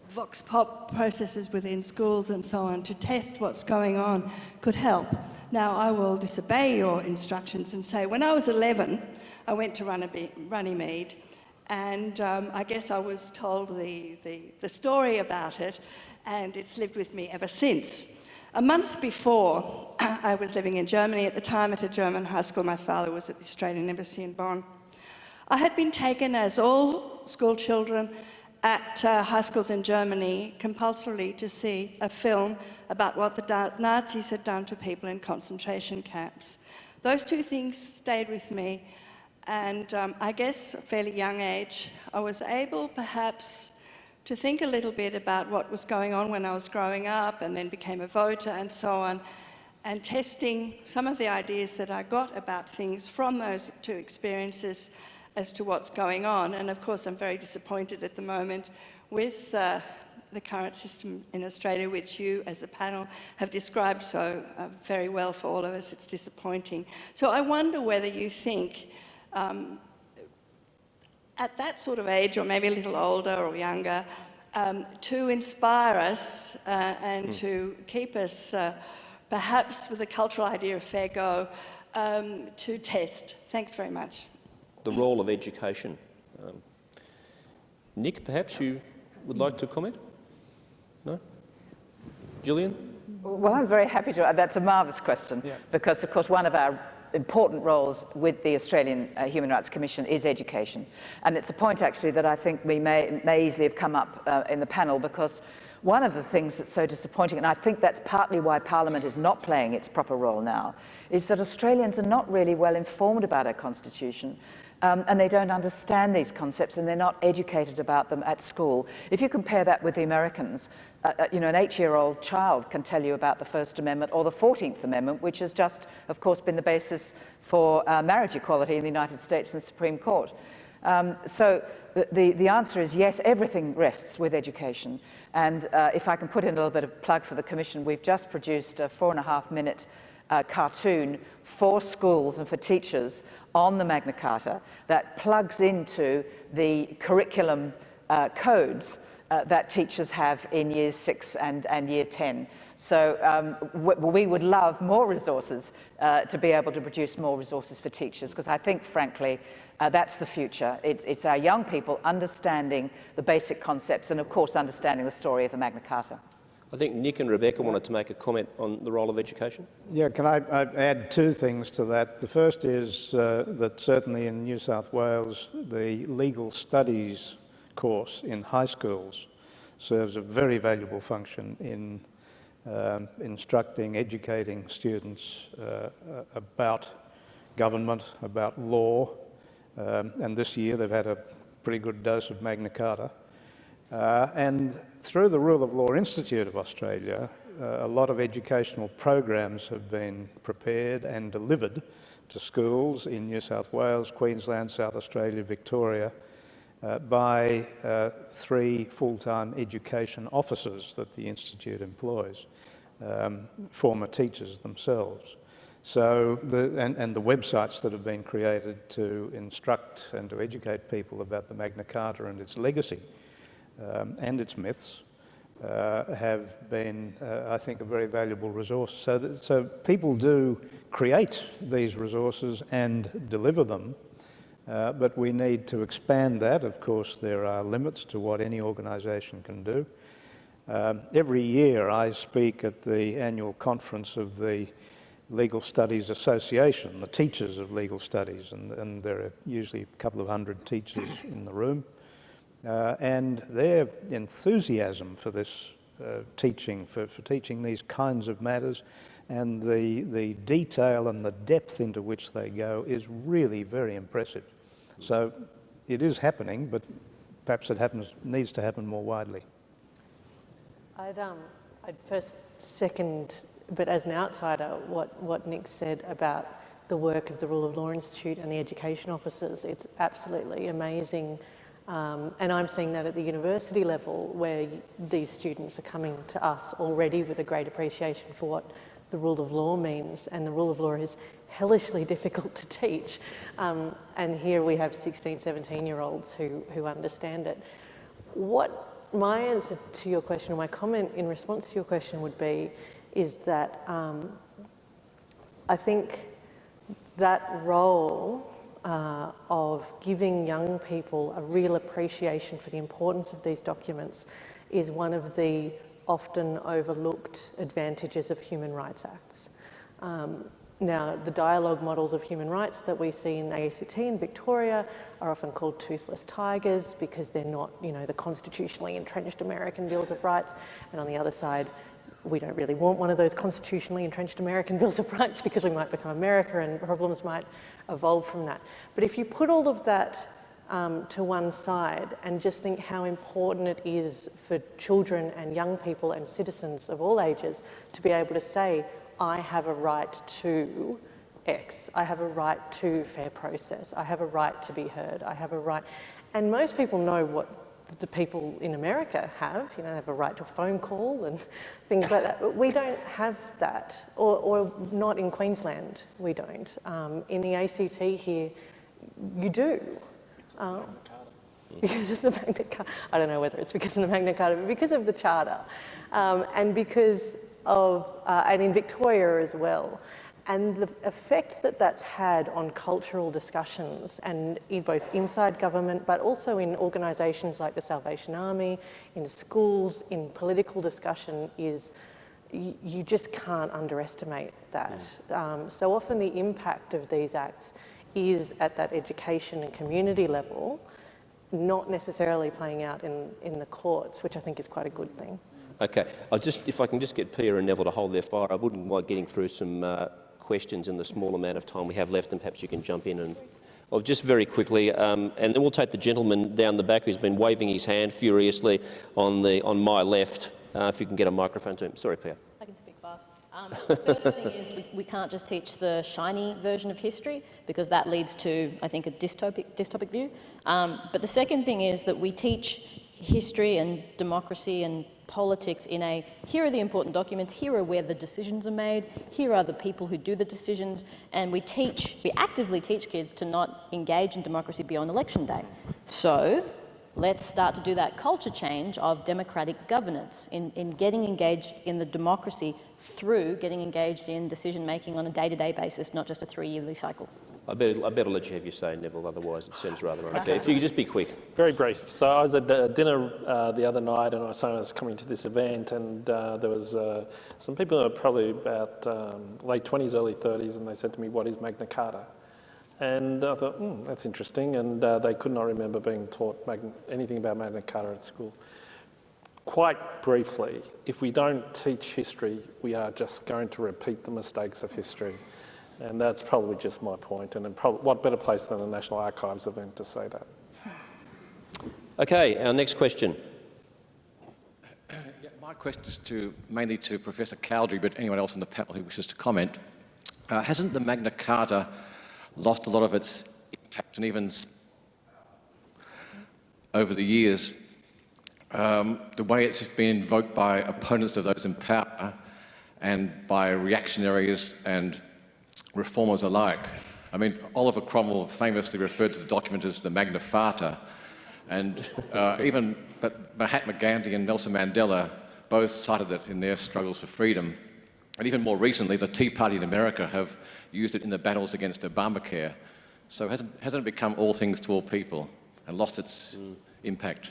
vox pop processes within schools and so on to test what's going on could help. Now, I will disobey your instructions and say, when I was 11, I went to Runnymede, and um, I guess I was told the, the, the story about it, and it's lived with me ever since. A month before, [clears throat] I was living in Germany at the time at a German high school. My father was at the Australian Embassy in Bonn. I had been taken, as all school children at uh, high schools in Germany, compulsorily to see a film about what the Nazis had done to people in concentration camps. Those two things stayed with me, and um, I guess a fairly young age, I was able perhaps to think a little bit about what was going on when I was growing up and then became a voter and so on, and testing some of the ideas that I got about things from those two experiences as to what's going on. And of course, I'm very disappointed at the moment with uh, the current system in Australia, which you as a panel have described so uh, very well for all of us. It's disappointing. So I wonder whether you think um, at that sort of age, or maybe a little older or younger, um, to inspire us uh, and mm. to keep us uh, perhaps with the cultural idea of fair go um, to test. Thanks very much. The role of education. Um, Nick, perhaps you would like to comment? No? Gillian? Well, I'm very happy to. That's a marvellous question yeah. because, of course, one of our important roles with the Australian uh, Human Rights Commission is education. And it's a point actually that I think we may, may easily have come up uh, in the panel because one of the things that's so disappointing, and I think that's partly why Parliament is not playing its proper role now, is that Australians are not really well informed about our Constitution. Um, and they don't understand these concepts and they're not educated about them at school. If you compare that with the Americans, uh, uh, you know, an eight-year-old child can tell you about the First Amendment or the 14th Amendment, which has just, of course, been the basis for uh, marriage equality in the United States and the Supreme Court. Um, so the, the, the, answer is yes, everything rests with education. And uh, if I can put in a little bit of plug for the Commission, we've just produced a four and a half minute uh, cartoon for schools and for teachers on the Magna Carta that plugs into the curriculum uh, codes uh, that teachers have in years six and, and year 10. So um, we would love more resources uh, to be able to produce more resources for teachers because I think, frankly, uh, that's the future. It, it's our young people understanding the basic concepts and, of course, understanding the story of the Magna Carta. I think Nick and Rebecca wanted to make a comment on the role of education. Yeah, can I, I add two things to that? The first is uh, that certainly in New South Wales, the legal studies course in high schools serves a very valuable function in um, instructing, educating students uh, about government, about law, um, and this year they've had a pretty good dose of Magna Carta. Uh, and through the Rule of Law Institute of Australia, uh, a lot of educational programs have been prepared and delivered to schools in New South Wales, Queensland, South Australia, Victoria, uh, by uh, three full-time education officers that the Institute employs, um, former teachers themselves. So, the, and, and, the websites that have been created to instruct and to educate people about the Magna Carta and its legacy um, and its myths uh, have been, uh, I think, a very valuable resource. So, that, so people do create these resources and deliver them Uh, but we need to expand that. Of course, there are limits to what any organisation can do. Um, every year I speak at the annual conference of the Legal Studies Association, the teachers of legal studies, and, and there are usually a couple of hundred teachers in the room. Uh, and their enthusiasm for this uh, teaching, for, for teaching these kinds of matters, and the, the detail and the depth into which they go is really very impressive. So it is happening, but perhaps it happens, needs to happen more widely. I'd, um, I'd first second, but as an outsider, what, what Nick said about the work of the Rule of Law Institute and the education officers. It's absolutely amazing. Um, and I'm seeing that at the university level where these students are coming to us already with a great appreciation for what the rule of law means. And the rule of law is hellishly [laughs] difficult to teach. Um, and here we have 16, 17 year olds who, who understand it. What my answer to your question, my comment in response to your question would be, is that um, I think that role uh, of giving young people a real appreciation for the importance of these documents is one of the often overlooked advantages of human rights acts. Um, now, the dialogue models of human rights that we see in ACT in Victoria are often called toothless tigers because they're not, you know, the constitutionally entrenched American Bills of Rights. And on the other side, we don't really want one of those constitutionally entrenched American [laughs] Bills of Rights because we might become America and problems might evolve from that. But if you put all of that um, to one side and just think how important it is for children and young people and citizens of all ages to be able to say, I have a right to X. I have a right to fair process. I have a right to be heard. I have a right. And most people know what the people in America have. You know, they have a right to a phone call and [laughs] things like that. But we don't have that, or, or not in Queensland, we don't. Um, in the ACT here, you do. Um, because of the Magna Carta. I don't know whether it's because of the Magna Carta, but because of the Charter. Um, and because of, uh, and in Victoria as well. And the effect that that's had on cultural discussions and in both inside government, but also in organisations like the Salvation Army, in schools, in political discussion is you just can't underestimate that. Mm. Um, so often the impact of these acts is at that education and community level, not necessarily playing out in, in the courts, which I think is quite a good thing. Okay, I'll just, if I can just get Pia and Neville to hold their fire, I wouldn't mind getting through some uh, questions in the small amount of time we have left, and perhaps you can jump in and. Well, just very quickly, um, and then we'll take the gentleman down the back who's been waving his hand furiously on the on my left. Uh, if you can get a microphone to him. Sorry, Pia. I can speak fast. Um, the first thing is we, we, can't just teach the shiny version of history because that leads to, I think, a dystopic, dystopic view. Um, but the second thing is that we teach history and democracy and politics in a, here are the important documents, here are where the decisions are made, here are the people who do the decisions, and we teach, we actively teach kids to not engage in democracy beyond election day. So let's start to do that culture change of democratic governance in, in getting engaged in the democracy through getting engaged in decision making on a day-to-day -day basis, not just a three-yearly cycle. I better, I better let you have your say, Neville, otherwise it seems rather unfair. If you could just be quick. Very brief. So I was at dinner uh, the other night and I saw was coming to this event and uh, there was uh, some people who were probably about um, late 20s, early 30s and they said to me, what is Magna Carta? And I thought, hmm, that's interesting. And uh, they could not remember being taught Magna anything about Magna Carta at school. Quite briefly, if we don't teach history, we are just going to repeat the mistakes of history. And that's probably just my point. And what better place than the National Archives event to say that? Okay, our next question. Yeah, my question is to, mainly to Professor Cowdery, but anyone else on the panel who wishes to comment. Uh, hasn't the Magna Carta lost a lot of its impact and even over the years? Um, the way it's been invoked by opponents of those in power and by reactionaries and reformers alike. I mean, Oliver Cromwell famously referred to the document as the Magna Carta, and uh, even but Mahatma Gandhi and Nelson Mandela both cited it in their struggles for freedom. And even more recently, the Tea Party in America have used it in the battles against Obamacare. So hasn't, hasn't it become all things to all people and lost its mm. impact?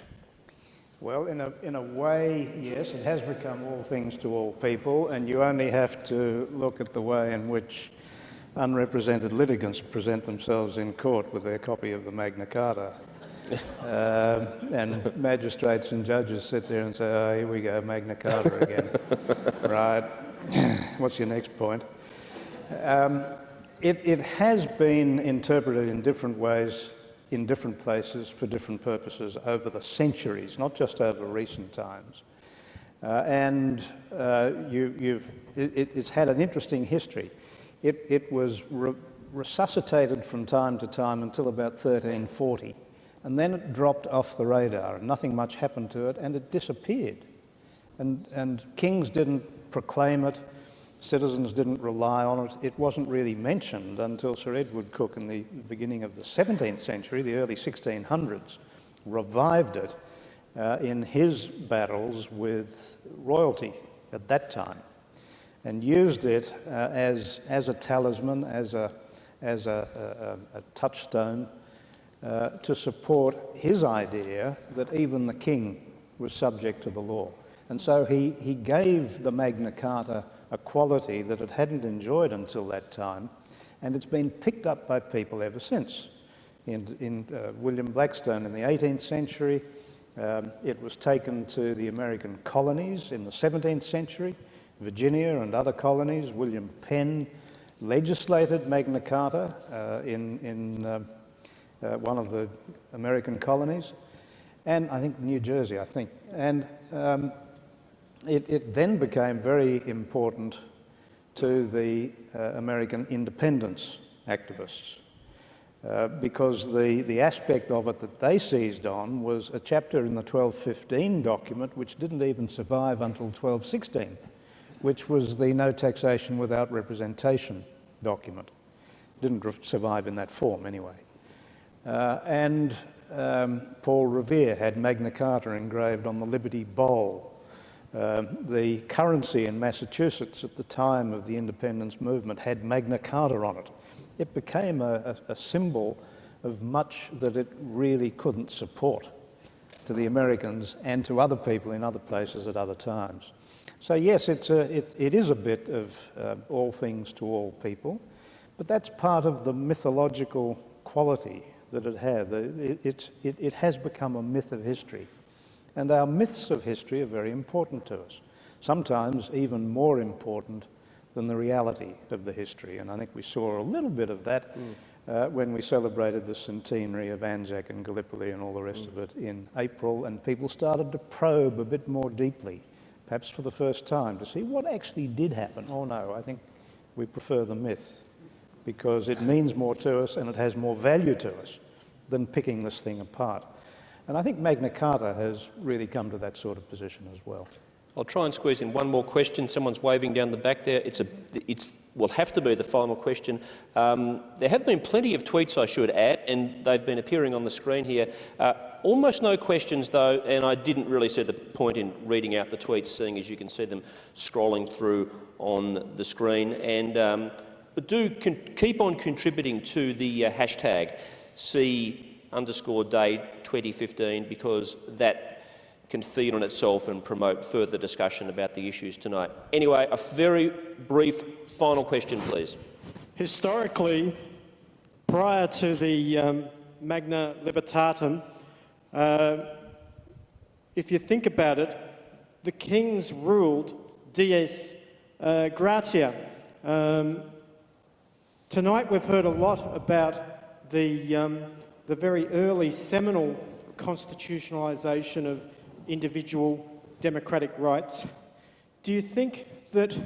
Well, in a, in a way, yes, it has become all things to all people, and you only have to look at the way in which unrepresented litigants present themselves in court with their copy of the Magna Carta. [laughs] uh, and magistrates and judges sit there and say, oh, here we go, Magna Carta again. [laughs] right. [sighs] What's your next point? Um, it, it has been interpreted in different ways in different places for different purposes over the centuries, not just over recent times. Uh, and uh, you, it, it's had an interesting history. It, it was re resuscitated from time to time until about 1340, and then it dropped off the radar, and nothing much happened to it, and it disappeared. And, and kings didn't proclaim it, Citizens didn't rely on it. It wasn't really mentioned until Sir Edward Coke in the beginning of the 17th century, the early 1600s, revived it uh, in his battles with royalty at that time and used it uh, as, as a talisman, as a, as a, a, a touchstone uh, to support his idea that even the king was subject to the law. And so he, he gave the Magna Carta a quality that it hadn't enjoyed until that time, and it's been picked up by people ever since. In, in uh, William Blackstone in the 18th century, um, it was taken to the American colonies in the 17th century, Virginia and other colonies. William Penn legislated Magna Carta uh, in, in uh, uh, one of the American colonies, and I think New Jersey, I think. And um, it, it then became very important to the uh, American independence activists uh, because the, the aspect of it that they seized on was a chapter in the 1215 document which didn't even survive until 1216, which was the no taxation without representation document. Didn't survive in that form anyway. Uh, and um, Paul Revere had Magna Carta engraved on the Liberty Bowl um, the currency in Massachusetts at the time of the independence movement had Magna Carta on it. It became a, a, a symbol of much that it really couldn't support to the Americans and to other people in other places at other times. So yes, it's a, it, it is a bit of uh, all things to all people, but that's part of the mythological quality that it had. It, it, it, it has become a myth of history. And our myths of history are very important to us, sometimes even more important than the reality of the history. And I think we saw a little bit of that mm. uh, when we celebrated the centenary of Anzac and Gallipoli and all the rest mm. of it in April, and people started to probe a bit more deeply, perhaps for the first time, to see what actually did happen. Oh no, I think we prefer the myth because it means more to us and it has more value to us than picking this thing apart. And I think Magna Carta has really come to that sort of position as well. I'll try and squeeze in one more question. Someone's waving down the back there. It's a, it's, will have to be the final question. Um, there have been plenty of tweets, I should add, and they've been appearing on the screen here. Uh, almost no questions, though, and I didn't really see the point in reading out the tweets, seeing as you can see them scrolling through on the screen. And, um, but do keep on contributing to the uh, hashtag. See underscore day 2015 because that can feed on itself and promote further discussion about the issues tonight. Anyway, a very brief final question, please. Historically, prior to the um, Magna Libertatum, uh, if you think about it, the kings ruled Dei uh, gratia. Um, tonight we've heard a lot about the um, the very early seminal constitutionalisation of individual democratic rights, do you think that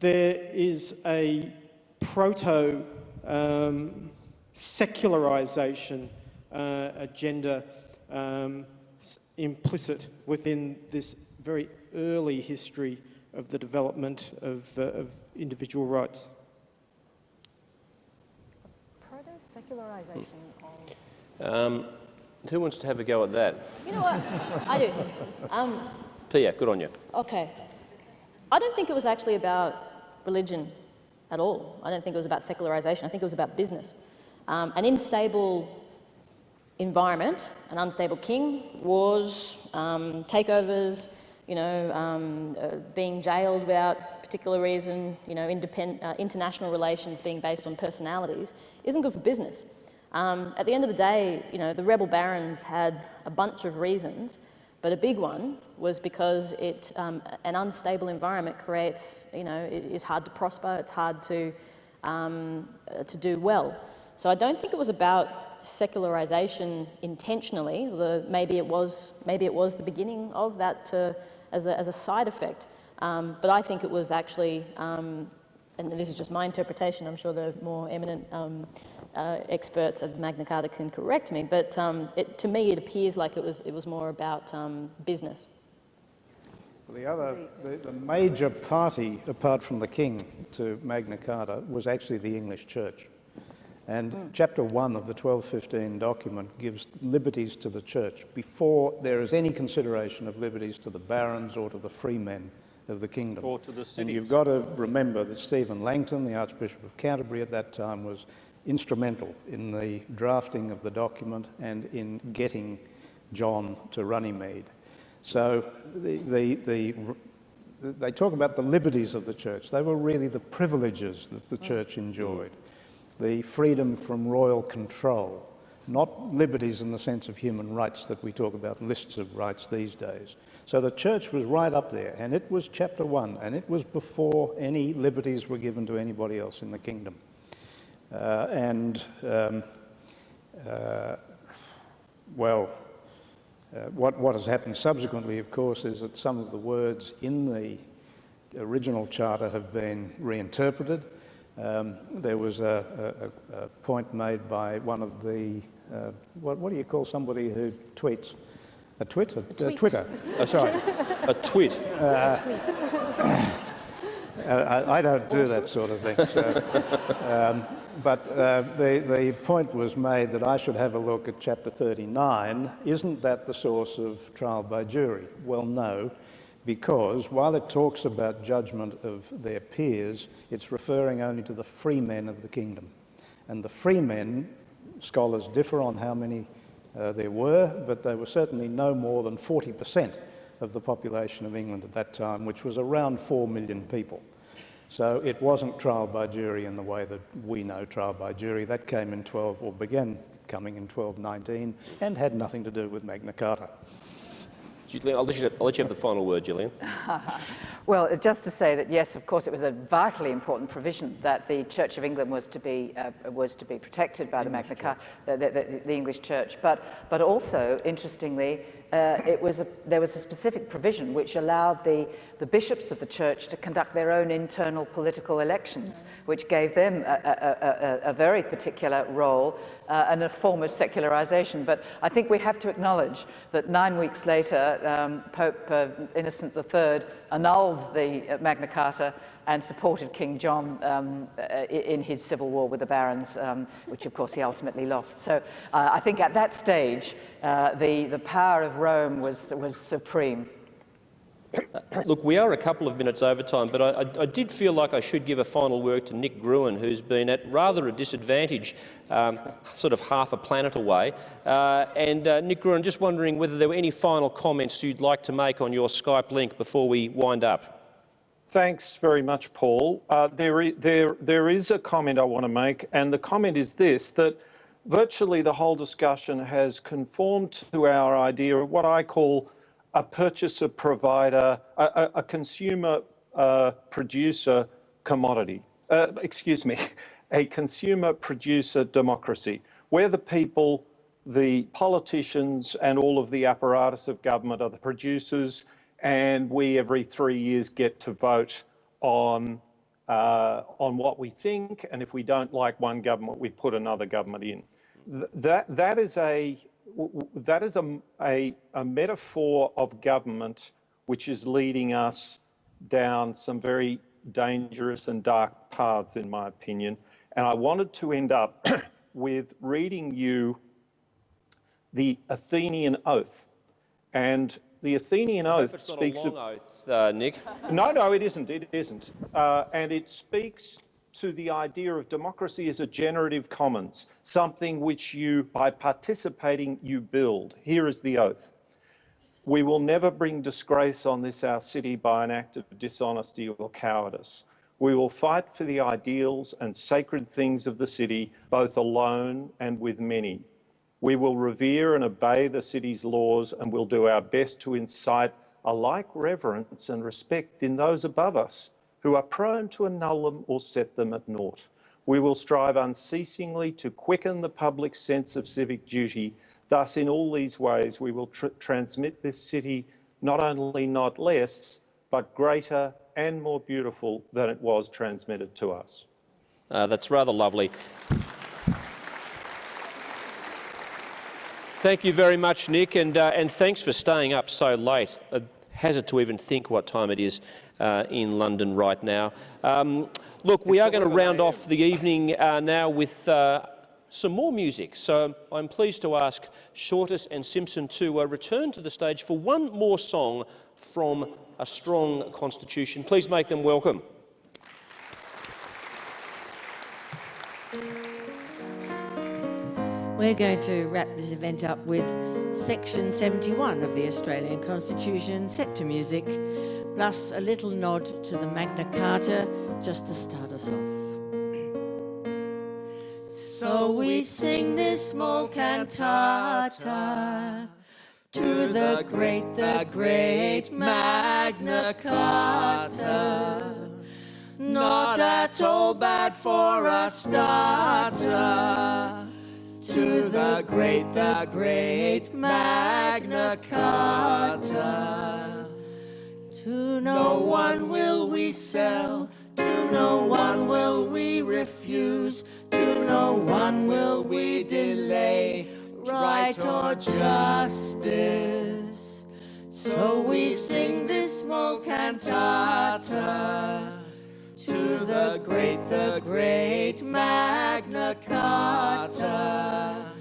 there is a proto um, secularisation uh, agenda um, implicit within this very early history of the development of, uh, of individual rights? Secularisation um, who wants to have a go at that? You know what? I do. Um, Pia, good on you. Okay. I don't think it was actually about religion at all. I don't think it was about secularisation. I think it was about business. Um, an unstable environment, an unstable king, wars, um, takeovers, you know, um, uh, being jailed without particular reason, you know, uh, international relations being based on personalities, isn't good for business. Um, at the end of the day, you know, the rebel barons had a bunch of reasons, but a big one was because it, um, an unstable environment creates, you know, it is hard to prosper, it's hard to, um, uh, to do well. So I don't think it was about secularization intentionally. The, maybe, it was, maybe it was the beginning of that to, as, a, as a side effect. Um, but I think it was actually, um, and this is just my interpretation, I'm sure the more eminent um, uh, experts of Magna Carta can correct me, but um, it, to me it appears like it was, it was more about um, business. The other, the, the, major party, apart from the king, to Magna Carta was actually the English Church. And mm. chapter one of the 1215 document gives liberties to the church before there is any consideration of liberties to the barons or to the freemen of the kingdom. Or to the cities. And you've got to remember that Stephen Langton, the Archbishop of Canterbury at that time, was instrumental in the drafting of the document and in getting John to Runnymede. So the, the, the, they talk about the liberties of the church. They were really the privileges that the church enjoyed. The freedom from royal control, not liberties in the sense of human rights that we talk about lists of rights these days. So the church was right up there, and it was chapter one, and it was before any liberties were given to anybody else in the kingdom. Uh, and, um, uh, well, uh, what, what has happened subsequently, of course, is that some of the words in the original charter have been reinterpreted. Um, there was a, a, a, point made by one of the, uh, what, what, do you call somebody who tweets? A twit? A, a tweet. Twitter. Oh, sorry. a tweet. Uh, [coughs] I, I, don't do that sort of thing. So, um, but uh, the, the point was made that I should have a look at chapter 39. Isn't that the source of trial by jury? Well, no, because while it talks about judgment of their peers, it's referring only to the free men of the kingdom. And the free men, scholars differ on how many uh, there were, but they were certainly no more than 40% of the population of England at that time, which was around 4 million people. So it wasn't trial by jury in the way that we know trial by jury. That came in 12, or began coming in 1219, and had nothing to do with Magna Carta. Gillian, I'll let, you, I'll let you have the final word, Gillian. [laughs] well, just to say that yes, of course, it was a vitally important provision that the Church of England was to be uh, was to be protected by the Magna Carta, the, the, the, English Church, but but also interestingly, uh, it was a, there was a specific provision which allowed the, the bishops of the church to conduct their own internal political elections, which gave them a, a, a, a very particular role uh, and a form of secularization. But I think we have to acknowledge that nine weeks later, um, Pope uh, Innocent III annulled the uh, Magna Carta and supported King John um, uh, in his civil war with the barons, um, which of course he ultimately lost. So uh, I think at that stage, uh, the, the power of Rome was, was supreme. Look, we are a couple of minutes over time, but I, I, did feel like I should give a final word to Nick Gruen, who's been at rather a disadvantage, um, sort of half a planet away. Uh, and uh, Nick Gruen, just wondering whether there were any final comments you'd like to make on your Skype link before we wind up. Thanks very much, Paul. Uh, there, there, there is a comment I want to make, and the comment is this, that virtually the whole discussion has conformed to our idea of what I call a purchaser provider, a, a, consumer uh, producer commodity. Uh, excuse me, [laughs] a consumer producer democracy, where the people, the politicians, and all of the apparatus of government are the producers, and we every three years get to vote on uh, on what we think, and if we don't like one government, we put another government in. Th that that is a that is a, a, a metaphor of government which is leading us down some very dangerous and dark paths, in my opinion. And I wanted to end up [coughs] with reading you the Athenian Oath. And the Athenian Oath speaks of... oath, uh, Nick. [laughs] No, no, it isn't. It isn't. Uh, and it speaks to the idea of democracy as a generative commons, something which you, by participating, you build. Here is the oath. We will never bring disgrace on this our city by an act of dishonesty or cowardice. We will fight for the ideals and sacred things of the city, both alone and with many. We will revere and obey the city's laws and will do our best to incite a like reverence and respect in those above us who are prone to annul them or set them at naught. We will strive unceasingly to quicken the public sense of civic duty. Thus, in all these ways, we will tr transmit this city not only not less, but greater and more beautiful than it was transmitted to us. Uh, that's rather lovely. Thank you very much, Nick, and, uh, and thanks for staying up so late. A hazard to even think what time it is uh, in London right now. Um, look, we are going to round off the evening uh, now with uh, some more music. So I'm pleased to ask Shortis and Simpson to uh, return to the stage for one more song from A Strong Constitution. Please make them welcome. We're going to wrap this event up with Section 71 of the Australian Constitution, set to music, plus a little nod to the Magna Carta, just to start us off. So we sing this small cantata to the great, the great Magna Carta. Not at all bad for a starter to the great, the great Magna Carta. To no one will we sell, to no one will we refuse, to no one will we delay right or justice. So we sing this small cantata to the great, the great Magna Carta.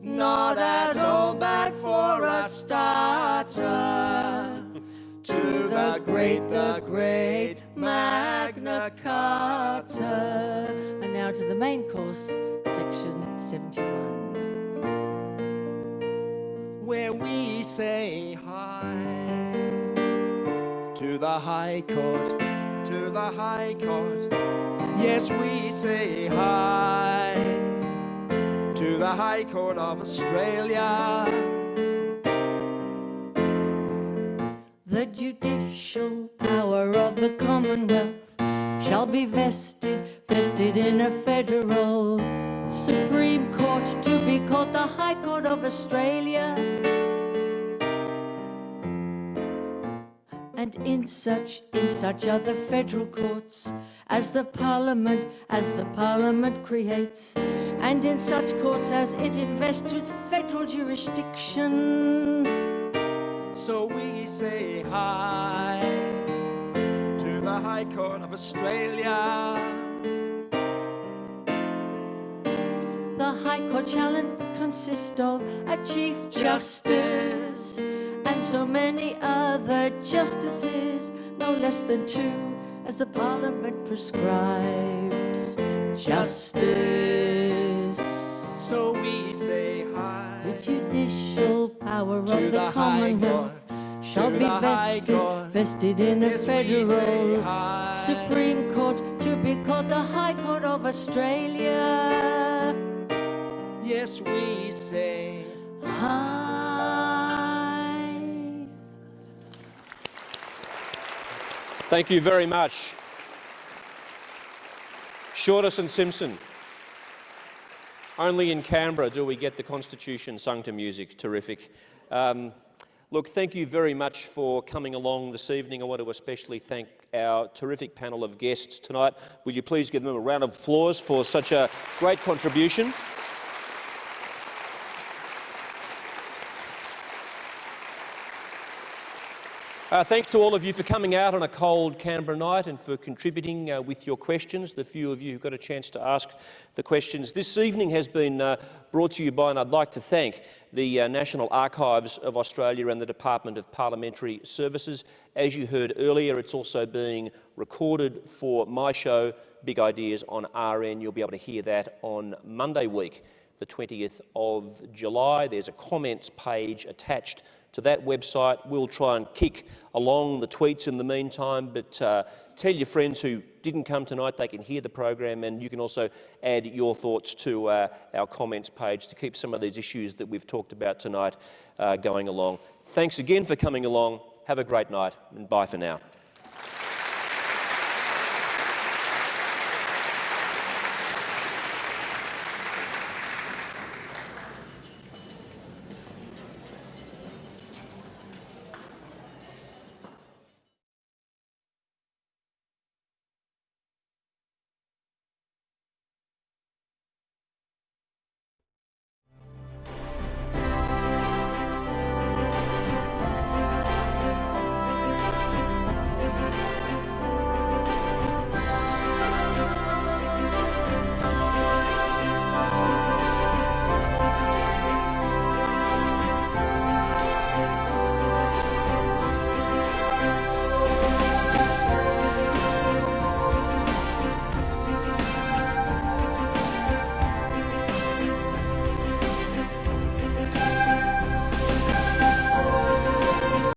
Not at all bad for starter. To the great, the great Magna Carta. And now to the main course, section 71. Where we say hi to the High Court to the High Court. Yes, we say hi to the High Court of Australia. The judicial power of the Commonwealth shall be vested, vested in a federal Supreme Court to be called the High Court of Australia. and in such in such other federal courts as the parliament as the parliament creates and in such courts as it invests with federal jurisdiction so we say hi to the high court of australia the high court shall consist of a chief justice and so many other justices, no less than two, as the Parliament prescribes. Justice. So we say hi. The judicial power of the, the Commonwealth shall be vested, vested in a yes, federal Supreme Court to be called the High Court of Australia. Yes, we say hi. Thank you very much. Shortis and Simpson. Only in Canberra do we get the Constitution sung to music. Terrific. Um, look, thank you very much for coming along this evening. I want to especially thank our terrific panel of guests tonight. Will you please give them a round of applause for such a great contribution? Uh, thanks to all of you for coming out on a cold Canberra night and for contributing uh, with your questions, the few of you who got a chance to ask the questions. This evening has been uh, brought to you by, and I'd like to thank, the uh, National Archives of Australia and the Department of Parliamentary Services. As you heard earlier, it's also being recorded for my show big ideas on RN. You'll be able to hear that on Monday week, the 20th of July. There's a comments page attached to that website. We'll try and kick along the tweets in the meantime, but uh, tell your friends who didn't come tonight they can hear the program and you can also add your thoughts to uh, our comments page to keep some of these issues that we've talked about tonight uh, going along. Thanks again for coming along. Have a great night and bye for now.